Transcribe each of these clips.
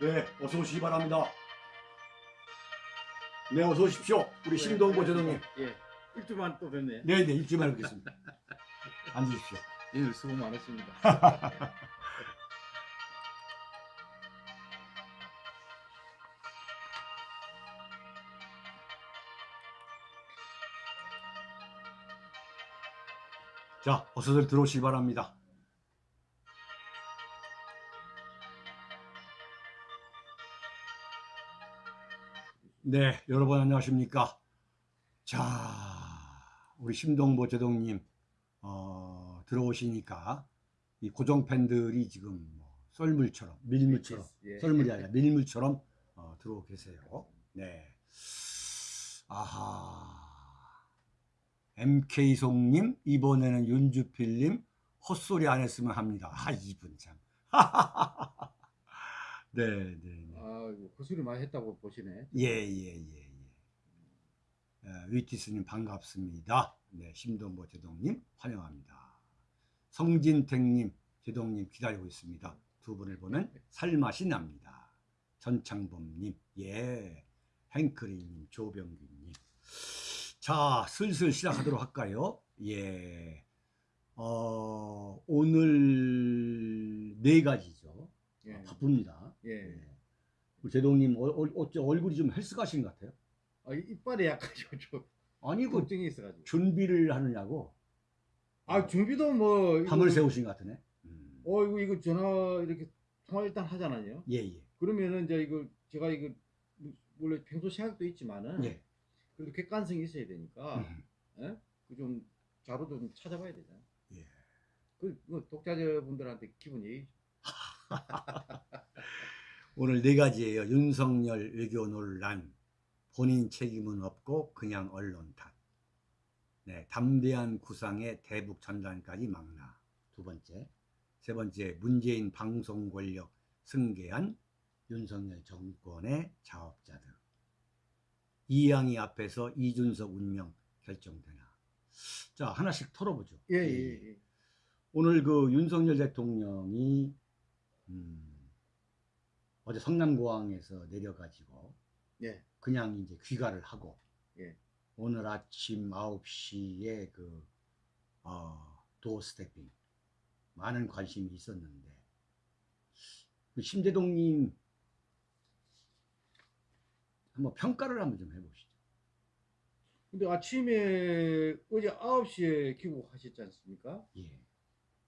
네, 어서 오시기 바랍니다. 네, 어서 오십시오. 우리 신동보 제동님. 예. 일주만 또 뵙네. 네, 네, 일주일만 뵙겠습니다. 앉으십시오. 예, 수고 많으십니다. 자, 어서들 들어오시기 바랍니다. 네, 여러분 안녕하십니까? 자, 우리 심동보 제동님 어, 들어오시니까 이 고정 팬들이 지금 뭐 썰물처럼 밀물처럼 예. 썰물이 아니라 밀물처럼 어, 들어오고 계세요. 네. 아하. MK송님, 이번에는 윤주필님, 헛소리 안 했으면 합니다. 아, 이분 참. 네, 네, 네. 아, 고소리 많이 했다고 보시네. 예, 예, 예, 예. 어, 위티스님 반갑습니다. 네, 심동보 제동님 환영합니다. 성진택님, 제동님 기다리고 있습니다. 두 분을 보면 살맛이 납니다. 전창범님, 예, 행크리님, 조병규님. 자, 슬슬 시작하도록 할까요? 예, 어, 오늘 네 가지죠. 예. 아, 바쁩니다. 예. 예. 우리 제동님 어, 어, 얼굴이 좀 헬스가신 것 같아요? 아, 이- 이빨에 약간 좀, 좀 아니 그 걱정이 있어가지고. 준비를 하느냐고 아, 준비도 뭐. 이거- 밤을 새우신 것 같으네. 음. 어, 이거, 이거 전화 이렇게 통화 일단 하잖아요. 예, 예. 그러면은 이제 이거 제가 이거 원래 평소 생각도 있지만은 예. 그래도 객관성이 있어야 되니까 음. 그좀 자료도 좀 찾아봐야 되잖아요. 예. 그, 그 독자자분들한테 기분이 오늘 네 가지예요. 윤석열 외교 논란, 본인 책임은 없고 그냥 언론 탓. 네, 담대한 구상의 대북 전단까지 막나. 두 번째. 세 번째, 문재인 방송 권력 승계한 윤석열 정권의 자업자들. 이양이 앞에서 이준석 운명 결정되나. 자, 하나씩 털어보죠. 예, 예, 예. 오늘 그 윤석열 대통령이 음, 어제 성남공항에서 내려가지고 예. 그냥 이제 귀가를 하고 예. 오늘 아침 9시에 그 어, 도어 스태핑 많은 관심이 있었는데 그 심재동님 한번 평가를 한번 좀 해보시죠. 근데 아침에 어제 9시에 귀국하셨지 않습니까? 예.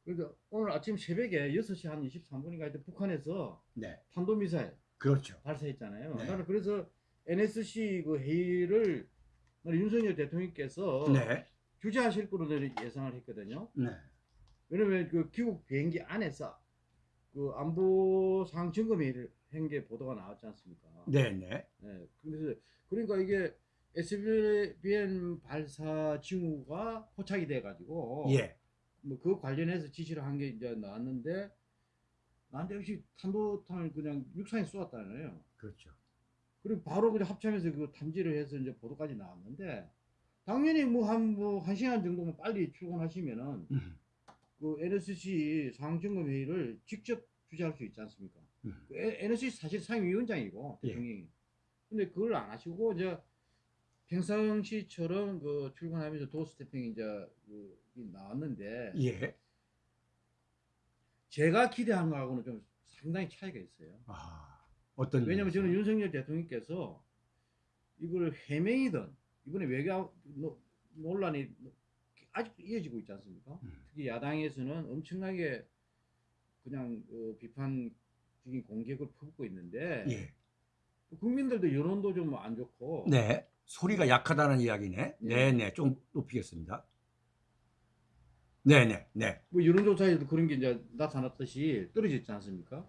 그러니까 오늘 아침 새벽에 6시 한 23분인가 하여튼 북한에서 네. 탄도미사일 그렇죠. 발사했잖아요. 네. 나는 그래서 NSC 그 회의를 윤석열 대통령께서 네. 주재하실 거로 예상을 했거든요. 네. 왜냐면 그 귀국 비행기 안에서 그 안보 상황 점검 회의를 한 게 보도가 나왔지 않습니까? 네. 네. 네, 그래서 그러니까 이게 SBN 발사 징후가 포착이 돼가지고 예. 뭐 그 관련해서 지시를 한 게 이제 나왔는데 나한테 역시 탄도탄을 그냥 육상에 쏘았다잖아요. 그렇죠. 그리고 바로 그냥 합참에서 그 탐지를 해서 이제 보도까지 나왔는데 당연히 뭐한 뭐 한 시간 정도만 빨리 출근하시면은 음. 그 NSC 상황점검 회의를 직접 주재할 수 있지 않습니까? 음. 그 NSC 사실 상임위원장이고 예. 대통령이. 근데 그걸 안 하시고 이제 평상시처럼 그 출근하면서 도스태핑 이제 그 나왔는데 예. 제가 기대한 거하고는 좀 상당히 차이가 있어요. 아, 어떤 왜냐면? 저는 윤석열 대통령께서 이걸 해명이든 이번에 외교 노- 논란이 아직 이어지고 있지 않습니까? 음. 특히 야당에서는 엄청나게 그냥 어, 비판적인 공격을 퍼붓고 있는데 예. 국민들도 여론도 좀 안 좋고 네. 소리가 약하다는 이야기네. 예. 네, 네. 좀 높이겠습니다. 네, 네. 네. 뭐 여론조사에도 그런 게 이제 나타났듯이 떨어졌지 않습니까?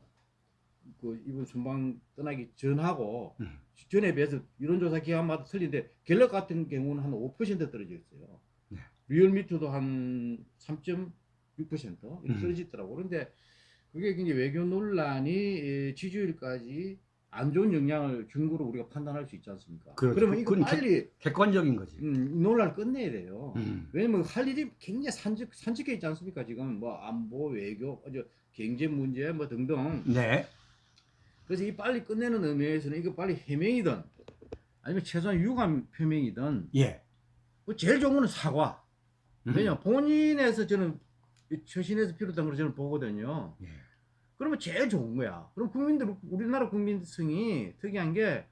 그 이번 순방 떠나기 전하고 음. 전에 비해서 여론조사 기간마다 틀린데 갤럽 같은 경우는 한 5% 떨어져 있어요. 네. 리얼미터도 한 3.6% 이렇게 음. 떨어지더라고. 그런데 그게 이제 외교 논란이 에, 지지율까지 안 좋은 영향을 준 거로 우리가 판단할 수 있지 않습니까? 그렇죠. 그러면 이거 빨리 객 관적인 거지. 음, 이 논란을 끝내야 돼요. 음. 왜냐면 할 일이 굉장히 산적, 산적해 있지 않습니까? 지금 뭐 안보, 외교, 경제 문제 뭐 등등. 네. 그래서 이 빨리 끝내는 의미에서는 이거 빨리 해명이든 아니면 최소한 유감 표명이든 예. 뭐 제일 좋은 거는 사과. 음. 왜냐 본인에서 저는 이 처신에서 비롯한 걸 저는 보거든요. 예. 그러면 제일 좋은 거야. 그럼 국민들 우리나라 국민성이 특이한 게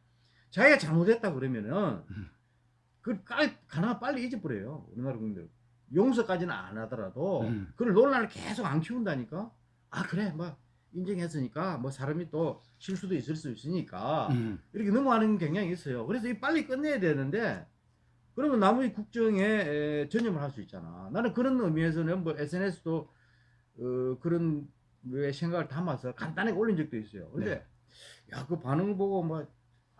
자기가 잘못했다 그러면은 음. 그 깔- 가능한 빨리 잊어버려요. 우리나라 국민들 용서까지는 안 하더라도 음. 그걸 논란을 계속 안 키운다니까. 아 그래 뭐 인정했으니까 뭐 사람이 또 실수도 있을 수 있으니까 음. 이렇게 넘어가는 경향이 있어요. 그래서 이 빨리 끝내야 되는데 그러면 나머지 국정에 에, 전념을 할 수 있잖아. 나는 그런 의미에서는 뭐 SNS도 어, 그런 류 의 생각을 담아서 간단하게 올린 적도 있어요. 근데 네. 야그 반응을 보고 뭐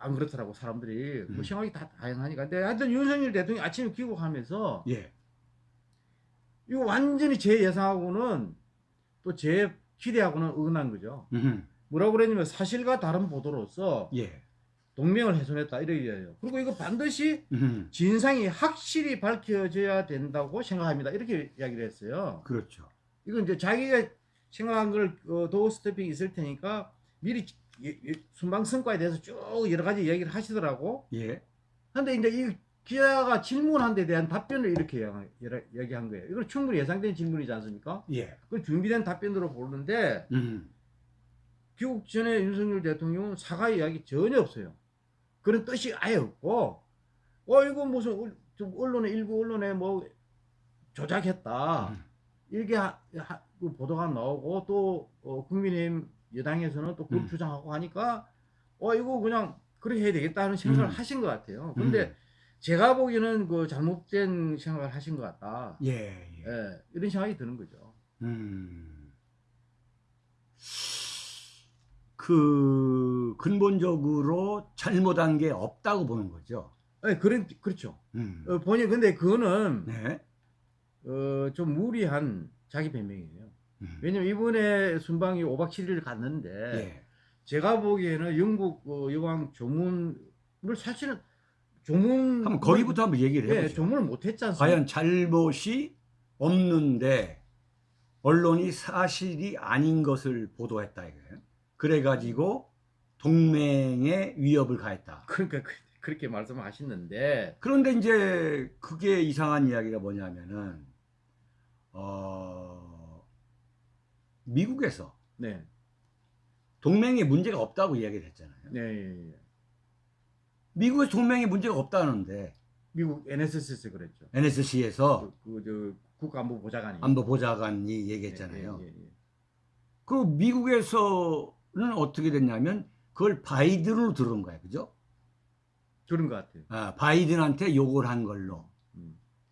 안 그렇더라고 사람들이 뭐 음. 생각이 다 다양하니까. 근데 하여튼 윤석열 대통령이 아침에 귀국하면서 예. 이거 완전히 제 예상하고는 또 제 기대하고는 어긋난 거죠. 음. 뭐라고 그랬냐면 사실과 다른 보도로서 예. 동맹을 훼손했다 이렇게 얘기해요. 그리고 이거 반드시 음. 진상이 확실히 밝혀져야 된다고 생각합니다. 이렇게 이야기를 했어요. 그렇죠. 이건 이제 자기가 생각한 걸 어, 도어 스태핑이 있을 테니까 미리 예- 예- 순방 성과에 대해서 쭉 여러 가지 얘기를 하시더라고. 예. 근데 이제 이 기자가 질문한 데 대한 답변을 이렇게 얘기- 얘기- 얘기한 거예요. 이건 충분히 예상된 질문이지 않습니까? 예. 그걸 준비된 답변으로 보는데 음. 귀국 전에 윤석열 대통령은 사과 이야기 전혀 없어요. 그런 뜻이 아예 없고, 어, 이거 무슨, 언론에, 일부 언론에 뭐, 조작했다. 음. 이렇게 하, 하- 그 보도가 나오고, 또, 어, 국민의힘 여당에서는 또 그걸 음. 주장하고 하니까, 어, 이거 그냥, 그렇게 해야 되겠다 하는 생각을 음. 하신 것 같아요. 근데 음. 제가 보기에는 그 잘못된 생각을 하신 것 같다. 예. 예. 예, 이런 생각이 드는 거죠. 음. 그 근본적으로 잘못한 게 없다고 보는 거죠. 예, 그런, 그렇죠. 음. 어, 본인, 근데 그거는, 네. 어, 좀 무리한 자기 변명이에요. 음. 왜냐면 이번에 순방이 5박 7일을 갔는데 예. 제가 보기에는 영국 어, 여왕 조문을 사실은 조문 한번 거기부터 한번 얘기를 예, 해보죠. 조문을 못 했지 않습니까? 과연 잘못이 없는데 언론이 사실이 아닌 것을 보도했다 이거예요. 그래가지고 동맹에 위협을 가했다. 그러니까 그, 그렇게 말씀하시는데 그런데 이제 그게 이상한 이야기가 뭐냐면은 어 미국에서 네. 동맹에 문제가 없다고 이야기를 했잖아요. 네, 예, 예. 미국에서 동맹에 문제가 없다는데 미국 NSC에서 그랬죠. NSC에서 그, 그, 저 국가안보 보좌관이 안보 보좌관이 얘기했잖아요. 예, 예, 예. 그 미국에서는 어떻게 됐냐면 그걸 바이든으로 들은 거예요. 그죠? 그런 것 같아요. 아, 바이든한테 요구를 한 걸로.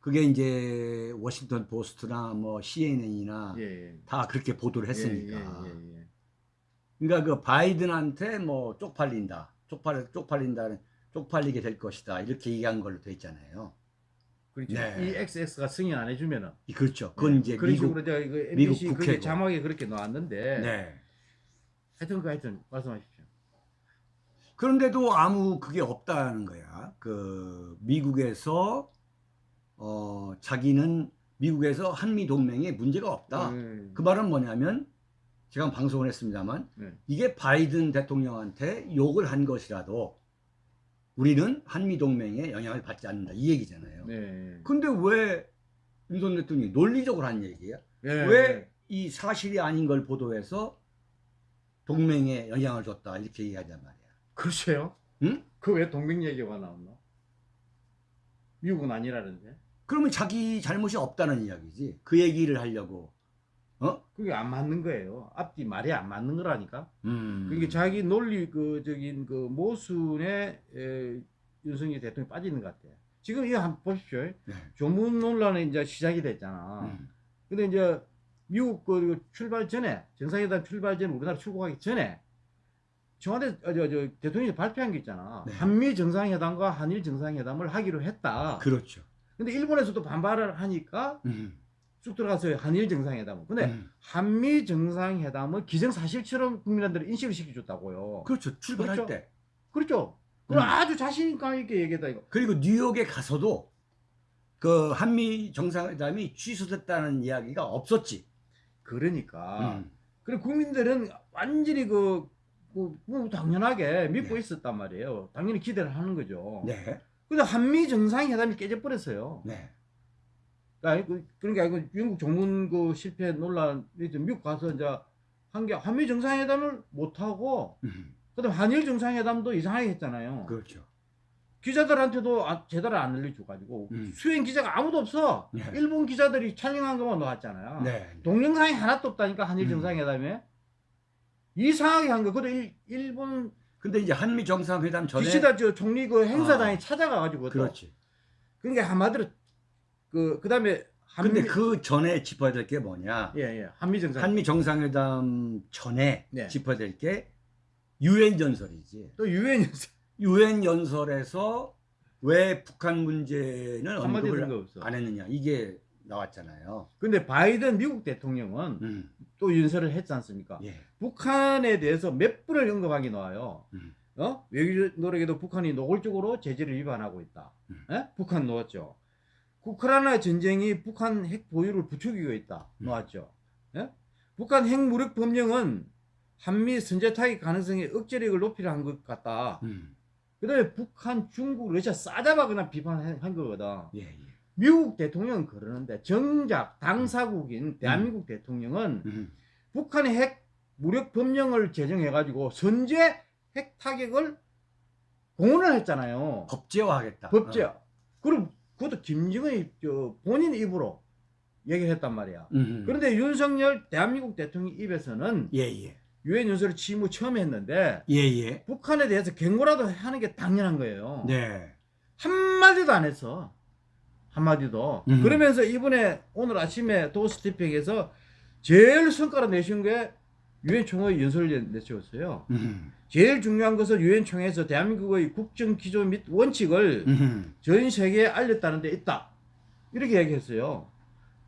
음. 그게 이제 워싱턴 포스트나 뭐 CNN이나 예, 예. 다 그렇게 보도를 했으니까. 예, 예, 예, 예. 그러니까 그 바이든한테 뭐 쪽팔린다. 쪽팔 쪽팔린다. 쪽팔리게 될 것이다. 이렇게 얘기한 걸로 돼 있잖아요. 그렇죠. 네. 이 XX가 승인 안 해주면은 이- 그렇죠. 그건 이제 그런 미국 식으로 제가 이거 미국 그게. 자막에 그렇게 나왔는데 네. 하여튼 그 하여튼 말씀하십시오. 그런데도 아무 그게 없다는 거야. 그 미국에서 어 자기는 미국에서 한미 동맹에 문제가 없다. 네. 그 말은 뭐냐면 제가 방송을 했습니다만 네. 이게 바이든 대통령한테 욕을 한 것이라도 우리는 한미 동맹에 영향을 받지 않는다 이 얘기잖아요. 네. 근데 왜 윤석열 대통령이 논리적으로 한 얘기야? 네. 왜이 사실이 아닌 걸 보도해서 동맹에 영향을 줬다 이렇게 얘기하단 말이야. 그렇죠. 응? 그 왜 동맹 얘기가 나왔나? 미국은 아니라는데. 그러면 자기 잘못이 없다는 이야기지. 그 얘기를 하려고. 어? 그게 안 맞는 거예요. 앞뒤 말이 안 맞는 거라니까. 음. 그게 자기 논리 그적인 그 모순에 에, 윤석열 대통령이 빠지는 것 같아요. 지금 이거 한번 보십시오. 네. 조문 논란이 이제 시작이 됐잖아. 음. 근데 이제 미국 그 출발 전에 정상회담 출발 전에 우리나라 출국하기 전에 청와대 어, 저, 저 대통령이 발표한 게 있잖아. 네. 한미 정상회담과 한일 정상회담을 하기로 했다. 그렇죠. 근데 일본에서도 반발을 하니까 음. 쭉 들어가서 한일 정상회담. 근데 음. 한미 정상회담을 기정사실처럼 국민들을 인식을 시켜줬다고요. 그렇죠. 출발할 그렇죠. 때. 그렇죠. 그럼 음. 아주 자신감 있게 얘기했다 이거. 그리고 뉴욕에 가서도 그 한미 정상회담이 취소됐다는 이야기가 없었지. 그러니까. 음. 그리고 국민들은 완전히 그, 뭐, 뭐 당연하게 믿고 네. 있었단 말이에요. 당연히 기대를 하는 거죠. 네. 근데 한미 정상회담이 깨져버렸어요. 네. 그, 그러니까 이거 영국 조문 그 실패 논란이 좀 미국 가서 이제 한 게 한미 정상회담을 못 하고 음, 그다음 한일 정상회담도 이상하게 했잖아요. 그렇죠. 기자들한테도 아- 제대로 안 알려줘가지고 음. 수행 기자가 아무도 없어. 네. 일본 기자들이 촬영한 것만 나왔잖아요. 네. 동영상이 하나도 없다니까 한일 음. 정상회담에 이상하게 한 거. 그래 일, 일본 근데 이제 한미 정상회담 전에 기시다 저 총리 그 행사장에 아, 찾아가가지고 또 그렇지. 그러니까 한마디로 그 그다음에 한미 근데 그 전에 짚어야 될 게 뭐냐? 예, 예. 한미 정상 한미 정상회담 전에 네. 짚어야 될 게 유엔 연설이지. 또 유엔 연설 유엔 연설에서 왜 북한 문제는 언급을. 안 했느냐 이게 나왔잖아요. 근데 바이든 미국 대통령은 음, 또 연설을 했지 않습니까? 예. 북한에 대해서 몇 분을 언급하기 나와요. 음. 어? 외교 노력에도 북한이 노골적으로 제재를 위반하고 있다. 음. 예? 북한 놓았죠. 우크라이나 전쟁이 북한 핵 보유를 부추기고 있다. 음. 놓았죠. 예? 북한 핵 무력 범령은 한미 선제 타격 가능성에 억제력을 높이려 한 것 같다. 음, 그다음에 북한, 중국, 러시아 싸잡아 그냥 비판한 거거든. 예, 예. 미국 대통령은 그러는데 정작 당사국인 대한민국 대통령은 음, 북한의 핵 무력 법령을 제정해가지고 선제 핵 타격을 공언을 했잖아요. 법제화하겠다. 법제. 어. 그리고 그것도 김정은이 저 본인 입으로 얘기를 했단 말이야. 음, 그런데 윤석열 대한민국 대통령 입에서는 예, 예. 유엔 연설을 취임 후 처음 했는데 예, 예. 북한에 대해서 경고라도 하는 게 당연한 거예요. 네. 한마디도 안 했어. 한마디도. 음. 그러면서 이번에 오늘 아침에 도스티핑에서 제일 성과를 내신 게 유엔 총회 연설을 내세웠어요. 음, 제일 중요한 것은 유엔 총회에서 대한민국의 국정 기조 및 원칙을 음, 전 세계에 알렸다는 데 있다. 이렇게 얘기했어요.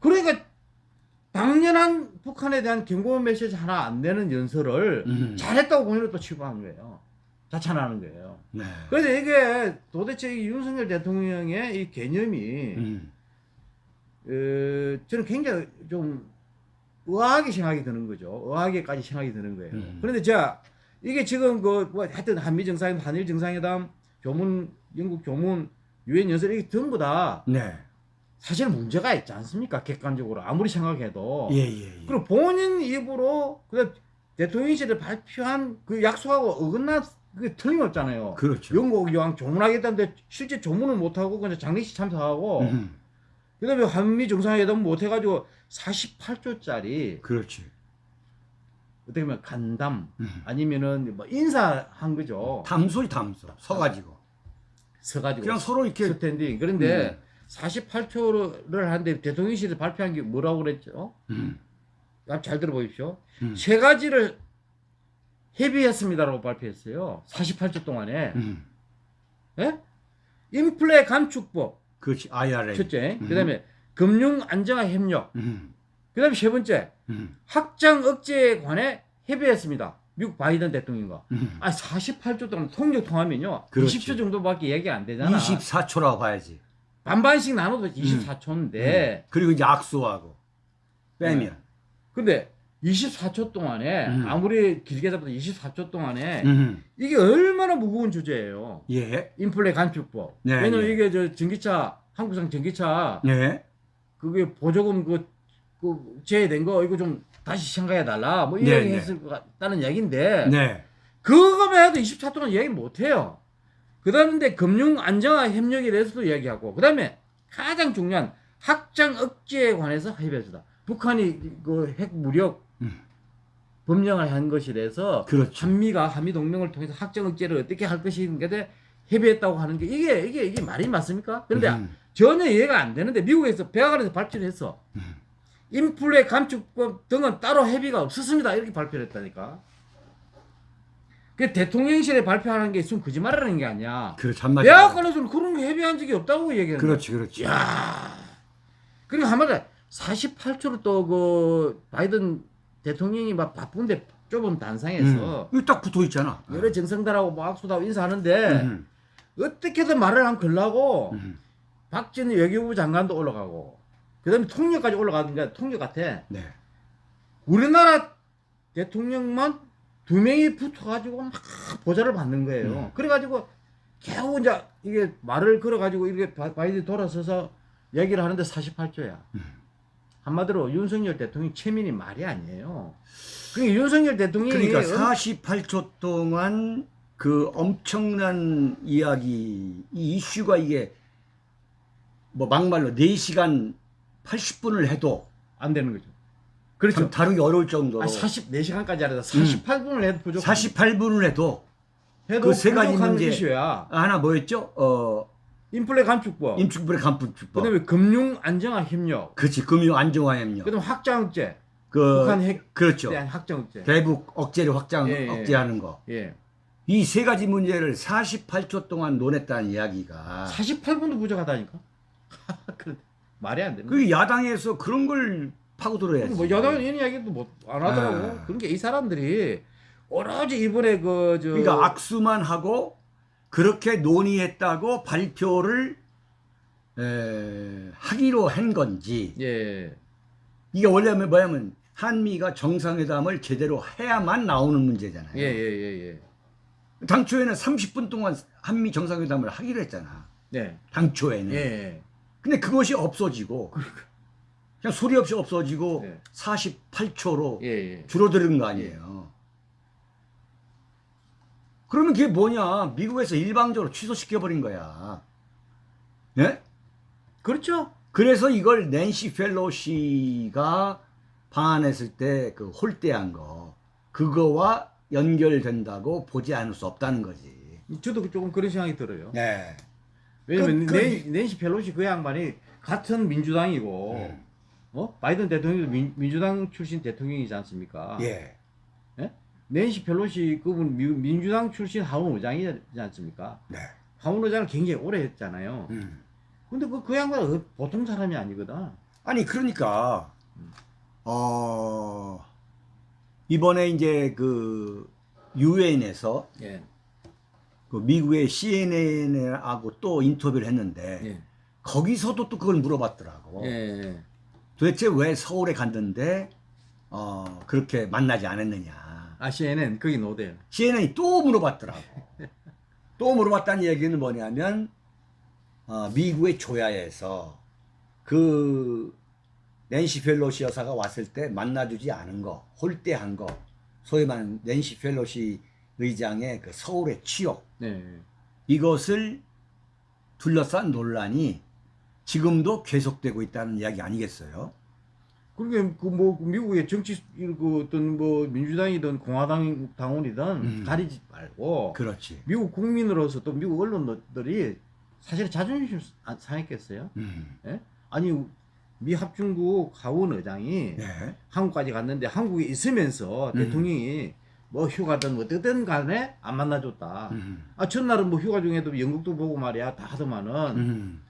그러니까 당연한 북한에 대한 경고 메시지 하나 안 내는 연설을 음. 잘했다고 본인은 또 취급하는 거예요. 자찬하는 거예요. 네. 그래서 이게 도대체 이 윤석열 대통령의 이 개념이 음, 어, 저는 굉장히 좀 의아하게 생각이 드는 거죠. 의아하게까지 생각이 드는 거예요. 음. 그런데 자 이게 지금 그뭐 하여튼 한미 정상회담, 한일 정상회담, 조문 영국 조문 유엔 연설 이게 전부 다 네. 사실 문제가 있지 않습니까? 객관적으로 아무리 생각해도. 예, 예, 예. 그리고 본인 입으로 그 대통령실에 발표한 그 약속하고 어긋나 그 틀림없잖아요. 그렇죠. 영국 여왕 조문하겠다는데 실제 조문을 못하고 그냥 장례식 참석하고 음, 그 다음에 한미 정상회담 못해가지고 48조짜리 그렇지. 어떻게 보면 간담 음. 아니면은 뭐 인사한 거죠. 담소리 담소. 서가지고. 서가지고 그냥 서로 이렇게 스탠딩. 그런데 음. 48초를 하는데 대통령실에 발표한 게 뭐라고 그랬죠? 음, 잘 들어보십시오. 음, 세 가지를 협의했습니다라고 발표했어요. 48초 동안에. 음. 예? 인플레 감축법 그렇지. IRA. 첫째. 음. 그다음에 금융 안정화 협력. 음, 그다음에 세 번째. 음, 확장 억제에 관해 협의했습니다. 미국 바이든 대통령과. 음. 아, 48조 동안 통역 통하면요. 그렇지. 20초 정도밖에 얘기 안 되잖아. 24초라고 봐야지. 반반씩 나눠도 24초인데. 음. 그리고 이제 악수하고 빼면. 근데 24초 동안에 음. 아무리 길게 잡아도 24초 동안에 음. 이게 얼마나 무거운 주제예요. 예. 인플레 감축법. 네, 왜냐면 네. 이게 저 전기차 한국산 전기차 예. 그게 보조금 그, 그 제외된 거 이거 좀 다시 생각해 달라. 뭐 네, 이런 네. 얘기 했을 것 같다는 얘기인데 네. 그거만 해도 24초 동안 얘기 못 해요. 그다음에 금융 안정화 협력에 대해서도 이야기하고 그다음에 가장 중요한 확장 억제에 관해서 협의했다. 북한이 그 핵 무력 음. 법령을 한 대해서 그렇죠. 한미가 한미 동맹을 통해서 확장 억제를 어떻게 할 것인가에 대해 협의했다고 하는 게 이게 이게 이게 말이 맞습니까? 그런데 음. 전혀 이해가 안 되는데 미국에서 백악관에서 발표를 했어. 음. 인플레 감축법 등은 따로 협의가 없었습니다. 이렇게 발표를 했다니까. 그 대통령실에 발표하는 게 있으면 거짓말하는 게 아니야. 그렇죠. 한마디. 백악관에서는 그런 거 협의한 적이 없다고 얘기하는. 그렇지, 그렇지. 야. 그리고 한마디 48초로 또 그 바이든 대통령이 막 바쁜데 좁은 단상에서 음. 딱 붙어 있잖아. 여러 정상들하고 뭐 악수하고 인사하는데 음. 어떻게든 말을 안 걸라고 음. 박진희 외교부 장관도 올라가고 그다음에 통역까지 올라가는데 통역 같아. 네. 우리나라 대통령만 두 명이 붙어가지고 막 보좌를 받는 거예요. 음. 그래가지고 겨우 이제 이게 말을 걸어가지고 이렇게 바- 바이든 돌아서서 얘기를 하는데 48조야. 음. 한마디로 윤석열 대통령 체면이 말이 아니에요. 그러니까 윤석열 대통령이 그러니까 엄- 48초 동안 그 엄청난 이야기, 이 이슈가 이게 뭐 막말로 4시간 80분을 해도 안 되는 거죠. 그렇죠. 참 다루기 어려울 정도로 아, 44시간까지 하려다 48분을 해도 부족. 48분을 해도 해도 그세 가지 문제. 이슈야. 하나 뭐였죠? 어, 인플레 감축법. 임축불의 간품주법. 그다음에 금융 안정화 협력. 그렇지. 금융 안정화 협력. 그다음 확장 억제. 그 북한 핵 그렇죠. 대한 확장 억제. 대북 억제를 확장 예, 예. 억제하는 거. 예. 이 세 가지 문제를 48초 동안 논했다는 이야기가 48분도 부족하다니까. 그래, 말이 안 되는. 그 야당에서 그런 걸 파고들어야지. 뭐 여당은 이런 이야기도 못 안 하더라고. 아. 그런 게 이 사람들이 오로지 이번에 그저 그러니까 악수만 하고 그렇게 논의했다고 발표를 에, 하기로 한 건지 예. 이게 원래 뭐냐면 한미가 정상회담을 제대로 해야만 나오는 문제잖아요. 예, 예, 예, 예. 당초에는 30분 동안 한미 정상회담을 하기로 했잖아. 네. 당초에는. 예. 예. 근데 그것이 없어지고 그냥 소리 없이 없어지고 네. 48초로 예, 예. 줄어드는 거 아니에요. 그러면 그게 뭐냐? 미국에서 일방적으로 취소시켜버린 거야. 예? 그렇죠. 그래서 이걸 낸시 펠로시가 방한했을 때 그 홀대한 거 그거와 연결된다고 보지 않을 수 없다는 거지. 저도 조금 그런 생각이 들어요. 네. 왜냐면 그- 그- 낸, 낸시 펠로시 그 양반이 같은 민주당이고 음. 어? 바이든 대통령도 민, 민주당 출신 대통령이지 않습니까? 예. 낸시 펠로시 그분 미- 민주당 출신 하원 의장이지 않습니까? 네. 하원 의장을 굉장히 오래 했잖아요. 음. 근데 그, 그 양반은 어- 보통 사람이 아니거든. 아니 그러니까 어 이번에 이제 그 유엔에서 예. 그 미국의 CNN하고 또 인터뷰를 했는데 예. 거기서도 또 그걸 물어봤더라고. 예. 도대체 왜 서울에 갔는데 어 그렇게 만나지 않았느냐. 아 CNN 거기 노델. CNN이 또 물어봤더라고. 또 물어봤다는 얘기는 뭐냐면 어, 미국의 조야에서 그 낸시 펠로시 여사가 왔을 때 만나주지 않은 거, 홀대한 거, 소위 말하는 낸시 펠로시 의장의 그 서울의 치욕 네. 이것을 둘러싼 논란이 지금도 계속되고 있다는 이야기 아니겠어요? 그러게 그뭐 미국의 정치 그 어떤 뭐 민주당이든 공화당 당원이든 음. 가리지 말고 그렇지. 미국 국민으로서 또 미국 언론들이 사실 자존심 안 상했겠어요? 음. 예? 아니 미 합중국 하원 의장이 네. 한국까지 갔는데 한국에 있으면서 음. 대통령이 뭐 휴가든 뭐 어쨌든 간에 안 만나줬다. 음. 아 전날은 뭐 휴가 중에도 연극도 보고 말이야 다 하더만은 음.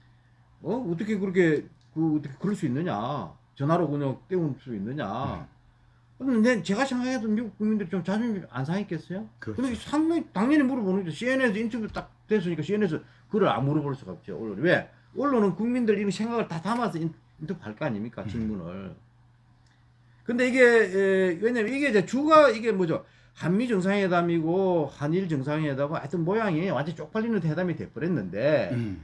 어 어떻게 그렇게 그 어떻게 그럴 수 있느냐 전화로 그냥 때울 수 있느냐. 근데 내- 제가 생각해도 미국 국민들 좀 자존심 안 상했겠어요? 그렇죠. 근데 상당히 당연히 물어보는 거죠. CNN에서 인터뷰 딱 됐으니까 CNN에서 그걸 안 물어볼 수가 없죠. 언론이 왜? 언론은 국민들 이런 생각을 다 담아서 인- 인터뷰할 거 아닙니까? 질문을. 근데 이게 에, 왜냐면 이게 이제 주가 이게 뭐죠? 한미 정상회담이고 한일 정상회담고 하여튼 모양이 완전 쪽팔리는 회담이 돼버렸는데 음.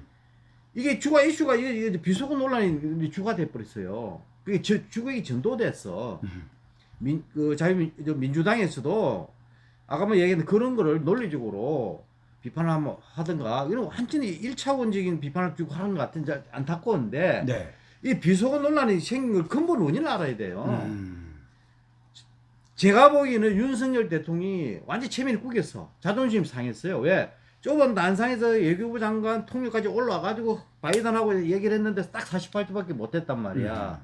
이게 주가 이슈가 이게, 이게 비속어 논란이 주가 돼버렸어요. 그게 저, 주객이 전도됐어. 음. 민, 그 자유민, 저 민주당에서도 아까 뭐 얘기했는데 그런 거를 논리적으로 비판을 한번 하든가 이런 완전히 일차원적인 비판을 쭉 하는 것 같은 데 안타까운데 네. 이 비속어 논란이 생긴 걸 근본 원인을 알아야 돼요. 음. 제가 보기에는 윤석열 대통령이 완전 체면이 구겼어. 자존심 상했어요. 왜? 좁은 난상에서 외교부 장관 통역까지 올라와가지고 바이든하고 얘기를 했는데 딱 48초밖에 못했단 말이야.